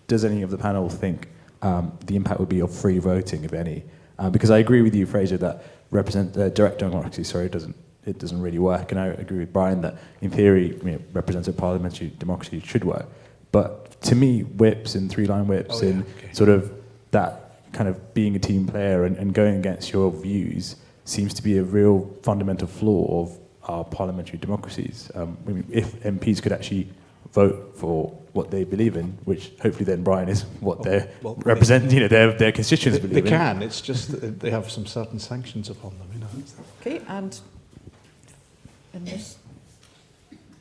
does any of the panel think um, the impact would be of free voting, if any? Uh, because I agree with you, Fraser, that represent uh, direct democracy. Sorry, it doesn't it doesn't really work. And I agree with Brian that in theory, you know, representative parliamentary democracy should work. But to me, whips and three-line whips oh, yeah, and okay. sort of that kind of being a team player and, and going against your views seems to be a real fundamental flaw of our parliamentary democracies. Um, I mean, if MPs could actually vote for what they believe in, which hopefully then Brian is (laughs) what they well, represent, you know, their their constituents they, believe they can. It's just that they have some certain sanctions upon them, you know. Okay, and in this.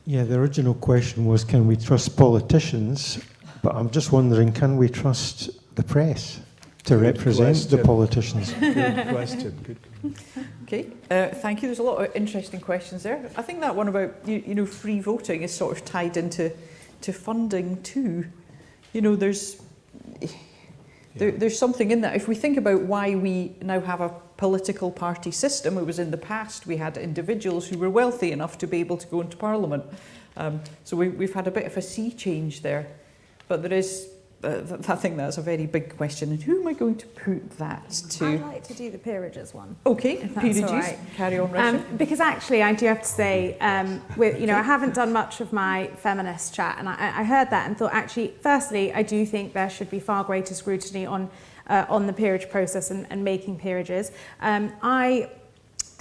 Yeah, the original question was, can we trust politicians? But I'm just wondering, can we trust the press to Good represent question. the politicians? Good question. Good. Okay, uh, thank you. There's a lot of interesting questions there. I think that one about you, you know free voting is sort of tied into to funding too. You know, there's there, there's something in that. If we think about why we now have a political party system, it was in the past we had individuals who were wealthy enough to be able to go into Parliament. Um, so we, we've had a bit of a sea change there. But there is uh, I think that's a very big question. And who am I going to put that to? I'd like to do the peerages one. Okay, peerages. Right. Carry on, um, Because actually, I do have to say, um, with, you know, I haven't done much of my feminist chat, and I, I heard that and thought, actually, firstly, I do think there should be far greater scrutiny on uh, on the peerage process and, and making peerages. Um, I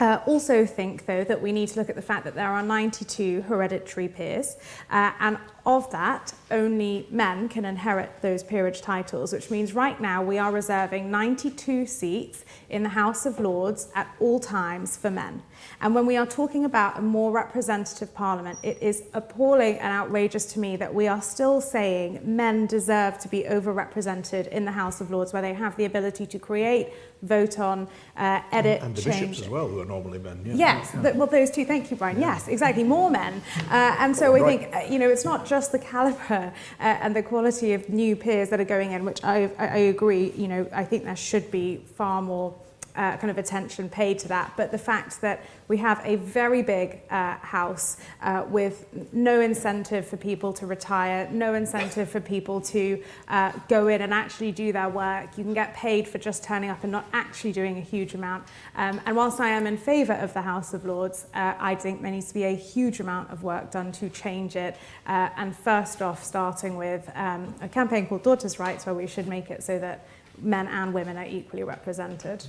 uh, also think, though, that we need to look at the fact that there are 92 hereditary peers, uh, and of that, only men can inherit those peerage titles, which means right now we are reserving 92 seats in the House of Lords at all times for men. And when we are talking about a more representative parliament, it is appalling and outrageous to me that we are still saying men deserve to be overrepresented in the House of Lords, where they have the ability to create vote on, uh, edit, And the change. bishops as well, who are normally men. Yeah. Yes, th- well, those two. Thank you, Brian. Yes, exactly. More men, uh, and so I Right. think uh, you know it's not just the caliber uh, and the quality of new peers that are going in, which I, I, I agree. You know, I think there should be far more. Uh, kind of attention paid to that, but the fact that we have a very big uh, house uh, with no incentive for people to retire, no incentive for people to uh, go in and actually do their work. You can get paid for just turning up and not actually doing a huge amount. Um, and whilst I am in favour of the House of Lords, uh, I think there needs to be a huge amount of work done to change it. Uh, and first off, starting with um, a campaign called Daughters' Rights, where we should make it so that men and women are equally represented.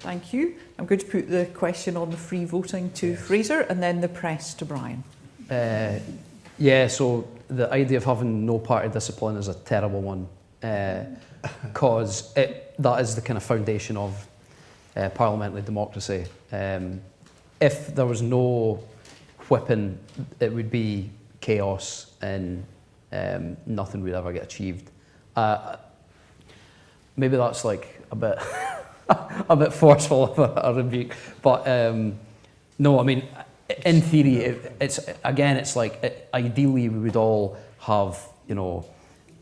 Thank you. I'm going to put the question on the free voting to Fraser and then the press to Brian. Uh, yeah, so the idea of having no party discipline is a terrible one because it that is the kind of foundation of uh, parliamentary democracy. Um, if there was no whipping, it would be chaos and um, nothing would ever get achieved. Uh, maybe that's like a bit (laughs) (laughs) a bit forceful of a, a rebuke, but um, no, I mean, in theory, it, it's again, it's like it, ideally we would all have, you know,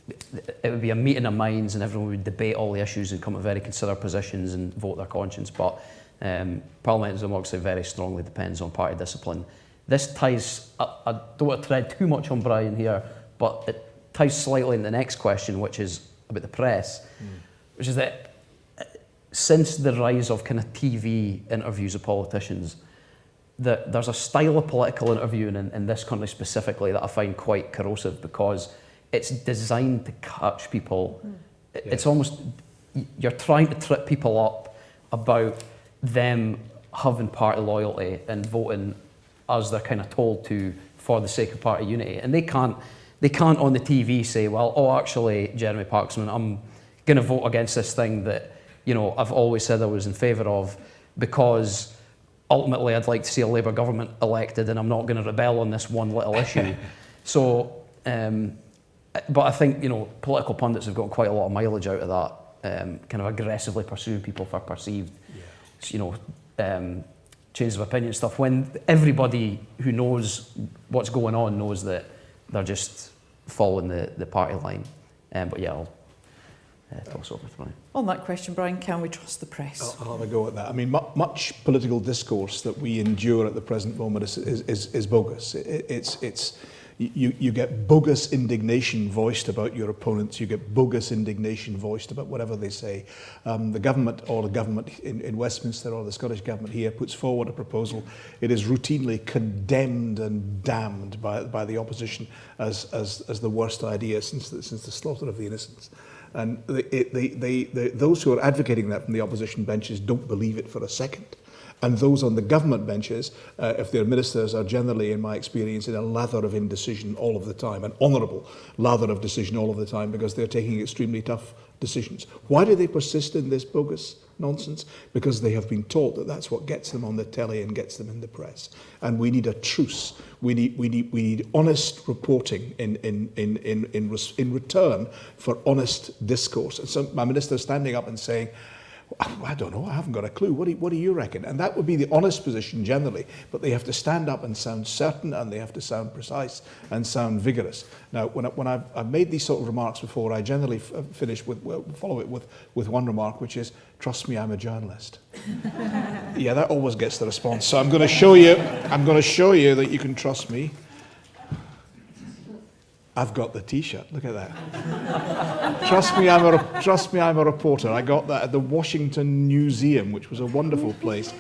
it would be a meeting of minds and everyone would debate all the issues and come to very considered positions and vote their conscience. But um, parliamentary democracy very strongly depends on party discipline. This ties, I, I don't want to tread too much on Brian here, but it ties slightly in the next question, which is about the press, which is that since the rise of kind of TV interviews of politicians, that there's a style of political interviewing in, in this country specifically that I find quite corrosive because it's designed to catch people. It- It's almost, you're trying to trip people up about them having party loyalty and voting as they're kind of told to for the sake of party unity. And they can't, they can't on the TV say, well, oh, actually, Jeremy Paxman, I'm going to vote against this thing that, you know, I've always said I was in favour of because ultimately I'd like to see a Labour government elected and I'm not going to rebel on this one little issue. (laughs) so, um, but I think, you know, political pundits have got quite a lot of mileage out of that, um, kind of aggressively pursuing people for perceived, you know, um, changes of opinion stuff when everybody who knows what's going on knows that they're just following the, the party line. Um, but yeah, I'll uh, toss over to Brian. On that question, Brian, can we trust the press? I'll, I'll have a go at that. I mean, mu much political discourse that we endure at the present moment is, is, is, is bogus. It, it's, it's, you, you get bogus indignation voiced about your opponents. You get bogus indignation voiced about whatever they say. Um, the government or the government in, in Westminster or the Scottish government here puts forward a proposal. It is routinely condemned and damned by, by the opposition as, as, as the worst idea since the, since the slaughter of the innocents. And they, they, they, they, those who are advocating that from the opposition benches don't believe it for a second. And those on the government benches, uh, if their ministers are generally, in my experience, in a lather of indecision all of the time, an honourable lather of decision all of the time, because they're taking extremely tough decisions. Why do they persist in this bogus nonsense? Because they have been taught that that's what gets them on the telly and gets them in the press. And we need a truce. We need, we need, we need honest reporting in, in, in, in, in, in return for honest discourse. And so my minister standing up and saying, I don't know, I haven't got a clue. What do, what do you reckon? And that would be the honest position generally, but they have to stand up and sound certain and they have to sound precise and sound vigorous. Now, when, I, when I've, I've made these sort of remarks before, I generally f- uh, finish with, follow it with, with one remark, which is, trust me, I'm a journalist. (laughs) yeah, that always gets the response. So I'm going to show you, I'm going to show you that you can trust me. I've got the T-shirt. Look at that. (laughs) trust me, I'm a trust me, I'm a reporter. I got that at the Washington Museum, which was a wonderful place,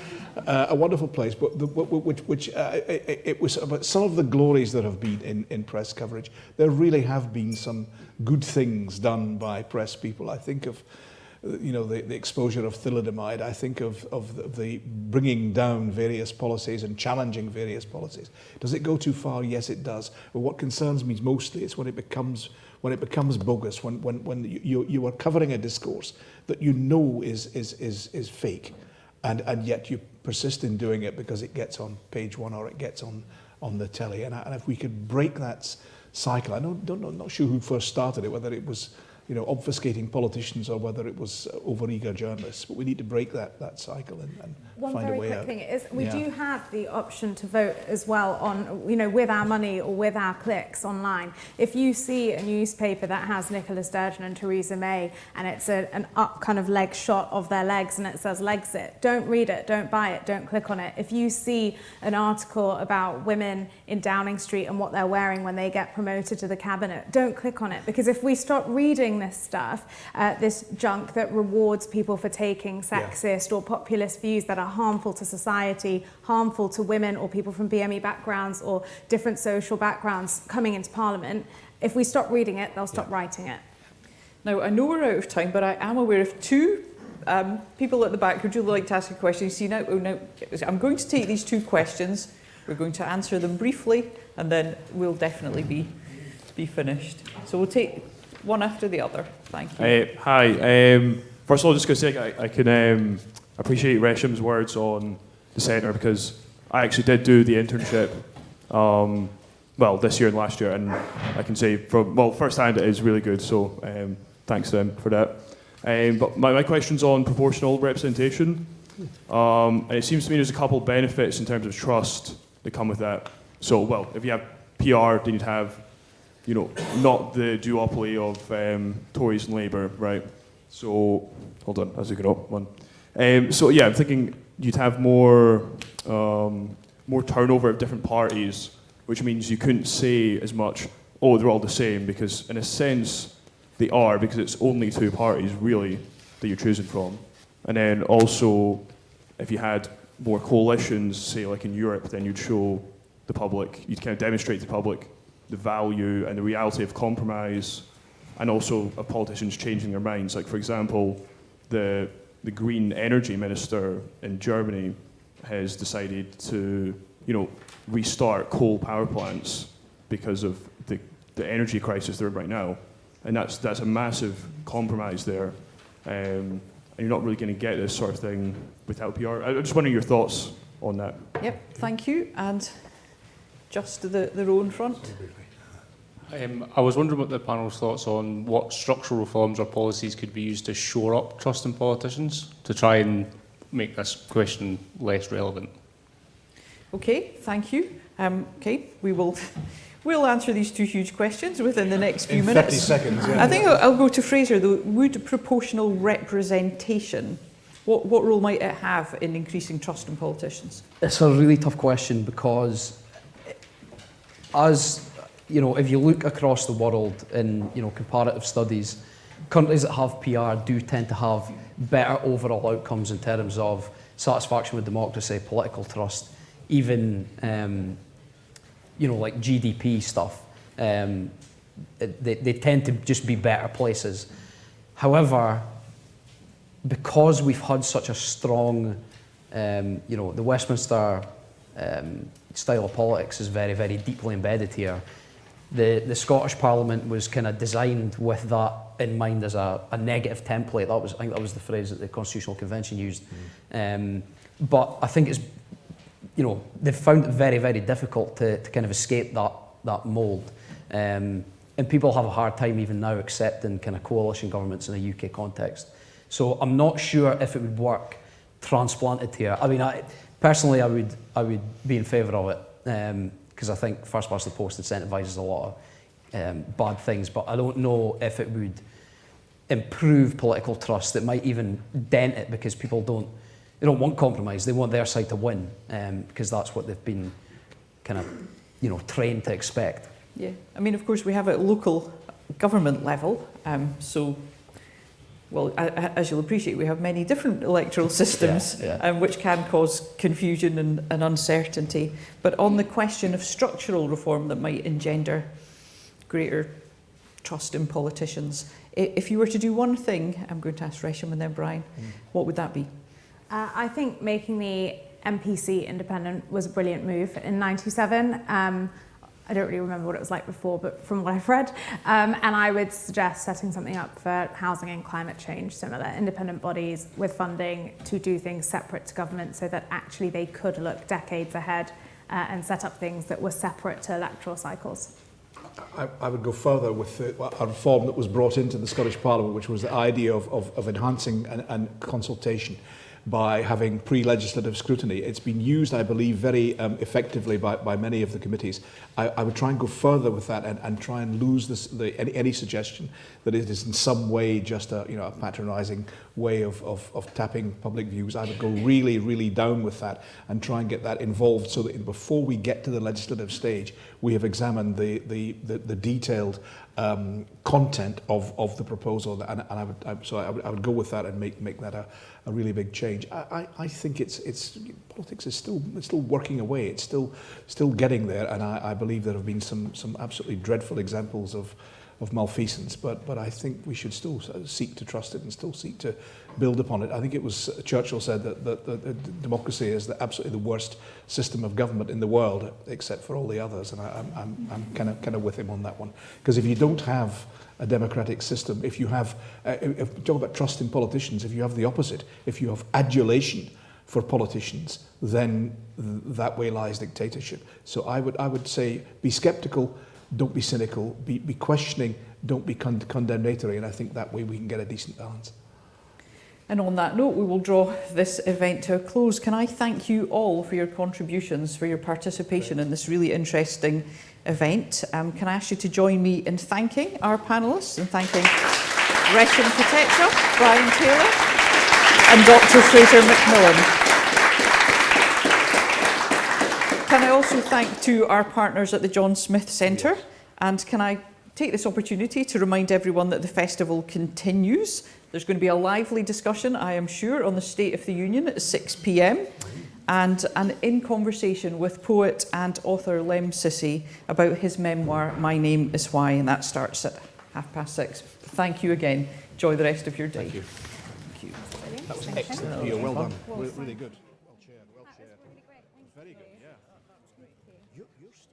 uh, a wonderful place. But the, which, which uh, it, it was about some of the glories that have been in, in press coverage. There really have been some good things done by press people. I think of you know, the, the exposure of thalidomide, I think of, of the, bringing down various policies and challenging various policies. Does it go too far? Yes, it does. But what concerns me mostly is when it becomes when it becomes bogus, when, when, when you, you are covering a discourse that you know is, is, is, is fake, and, and yet you persist in doing it because it gets on page one or it gets on, on the telly. And, and if we could break that cycle, I don't, don't know, not sure who first started it, whether it was you know, obfuscating politicians or whether it was uh, overeager journalists. But we need to break that, that cycle and, and One find very a way quick thing is we Yeah. do have the option to vote as well on, you know, with our money or with our clicks online. If you see a newspaper that has Nicola Sturgeon and Theresa May and it's a, an up kind of leg shot of their legs and it says Legsit, don't read it, don't buy it, don't click on it. If you see an article about women in Downing Street and what they're wearing when they get promoted to the cabinet, don't click on it because if we stop reading this stuff, uh, this junk that rewards people for taking sexist or populist views that are harmful to society, harmful to women or people from BME backgrounds or different social backgrounds coming into Parliament, if we stop reading it, they'll stop writing it. Now, I know we're out of time, but I am aware of two um, people at the back who would you like to ask a question. You see, now, oh, now, I'm going to take these two questions. We're going to answer them briefly, and then we'll definitely be, be finished. So we'll take one after the other. Thank you. Uh, hi. Um, first of all, just going to say I, I can um, appreciate Resham's words on the centre because I actually did do the internship, um, well, this year and last year, and I can say from well, first hand it is really good. So um, thanks to them for that. Um, but my, my question's on proportional representation, um, and it seems to me there's a couple of benefits in terms of trust that come with that. So, well, if you have PR, then you'd have you know, not the duopoly of um, Tories and Labour, right? So, hold on, as we go up one. Um, so yeah, I'm thinking you'd have more um, more turnover of different parties, which means you couldn't say as much. Oh, they're all the same, because in a sense they are, because it's only two parties really that you're choosing from. And then also, if you had more coalitions, say like in Europe, then you'd show the public, you'd kind of demonstrate to the public the value and the reality of compromise and also of politicians changing their minds. Like, for example, the, the green energy minister in Germany has decided to, you know, restart coal power plants because of the, the energy crisis they're in right now. And that's, that's a massive compromise there. Um, and you're not really going to get this sort of thing without PR. I- I'm just wondering your thoughts on that. Yep, thank you. And just the, the row in front. Um, I was wondering what the panel's thoughts on what structural reforms or policies could be used to shore up trust in politicians to try and make this question less relevant. Okay, thank you. Um, okay, we will we'll answer these two huge questions within the next few In 30 minutes. seconds, yeah. I think I'll, I'll go to Fraser though. Would proportional representation, what, what role might it have in increasing trust in politicians? It's a really tough question because, as you know, if you look across the world in you know comparative studies, countries that have PR do tend to have better overall outcomes in terms of satisfaction with democracy, political trust, even um, you know like GDP stuff. Um, they, they tend to just be better places. However, because we've had such a strong, um, you know, the Westminster um, style of politics is very, very deeply embedded here. The, the Scottish Parliament was kind of designed with that in mind as a, a negative template. That was, I think that was the phrase that the Constitutional Convention used. Um, but I think it's, you know, they've found it very, very difficult to, to kind of escape that, that mould. Um, and people have a hard time even now accepting kind of coalition governments in a UK context. So I'm not sure if it would work transplanted here. I mean, I, personally, I would, I would be in favour of it because I think first past the post incentivises a lot of um, bad things, but I don't know if it would improve political trust. It might even dent it because people don't, they don't want compromise. They want their side to win um, because that's what they've been kind of, you know, trained to expect. Yeah, I mean, of course, we have a local government level, um, so, well, as you'll appreciate, we have many different electoral (laughs) systems, yeah. Um, which can cause confusion and, and uncertainty. But on the question of structural reform that might engender greater trust in politicians, if you were to do one thing, I'm going to ask Resham and then Brian, what would that be? Uh, I think making the MPC independent was a brilliant move in 97. Um, I don't really remember what it was like before, but from what I've read. Um, and I would suggest setting something up for housing and climate change, similar independent bodies with funding to do things separate to government so that actually they could look decades ahead uh, and set up things that were separate to electoral cycles. I, I would go further with a reform that was brought into the Scottish Parliament, which was the idea of, of, of enhancing and, and consultation by having pre-legislative scrutiny. It's been used, I believe, very um, effectively by, by many of the committees. I, I would try and go further with that and, and try and lose this, the, any, any suggestion that it is in some way just a, you know, a patronising way of, of, of tapping public views. I would go really, really down with that and try and get that involved so that before we get to the legislative stage, we have examined the, the, the, the detailed um, content of, of the proposal. And, and I would, I, so I would, I would go with that and make, make that a, a really big change. I, I, I think it's, it's, politics is still, it's still working away. It's still, still getting there. And I, I believe there have been some, some absolutely dreadful examples of, of malfeasance, but, but I think we should still seek to trust it and still seek to build upon it. I think it was Churchill said that, that, that, that democracy is the, absolutely the worst system of government in the world, except for all the others, and I, I'm, I'm, kind of kind of with him on that one. Because if you don't have a democratic system, if you have, uh, if talk about trust in politicians, if you have the opposite, if you have adulation for politicians, then th that way lies dictatorship. So I would, I would say be sceptical, don't be cynical, be, be questioning, don't be con condemnatory, and I think that way we can get a decent balance. And on that note, we will draw this event to a close. Can I thank you all for your contributions, for your participation in this really interesting event. Um, can I ask you to join me in thanking our panellists and thanking Resham Kotecha, Brian Taylor and Dr Fraser McMillan. Can I also thank to our partners at the John Smith Centre and can I take this opportunity to remind everyone that the festival continues. There's going to be a lively discussion, I am sure, on the State of the Union at 6pm and an in conversation with poet and author Lemn Sissay about his memoir, My Name is Why, and that starts at half past six. Thank you again. Enjoy the rest of your day. Thank you. Thank you. That was excellent. Well done. Really. Well chaired. Good.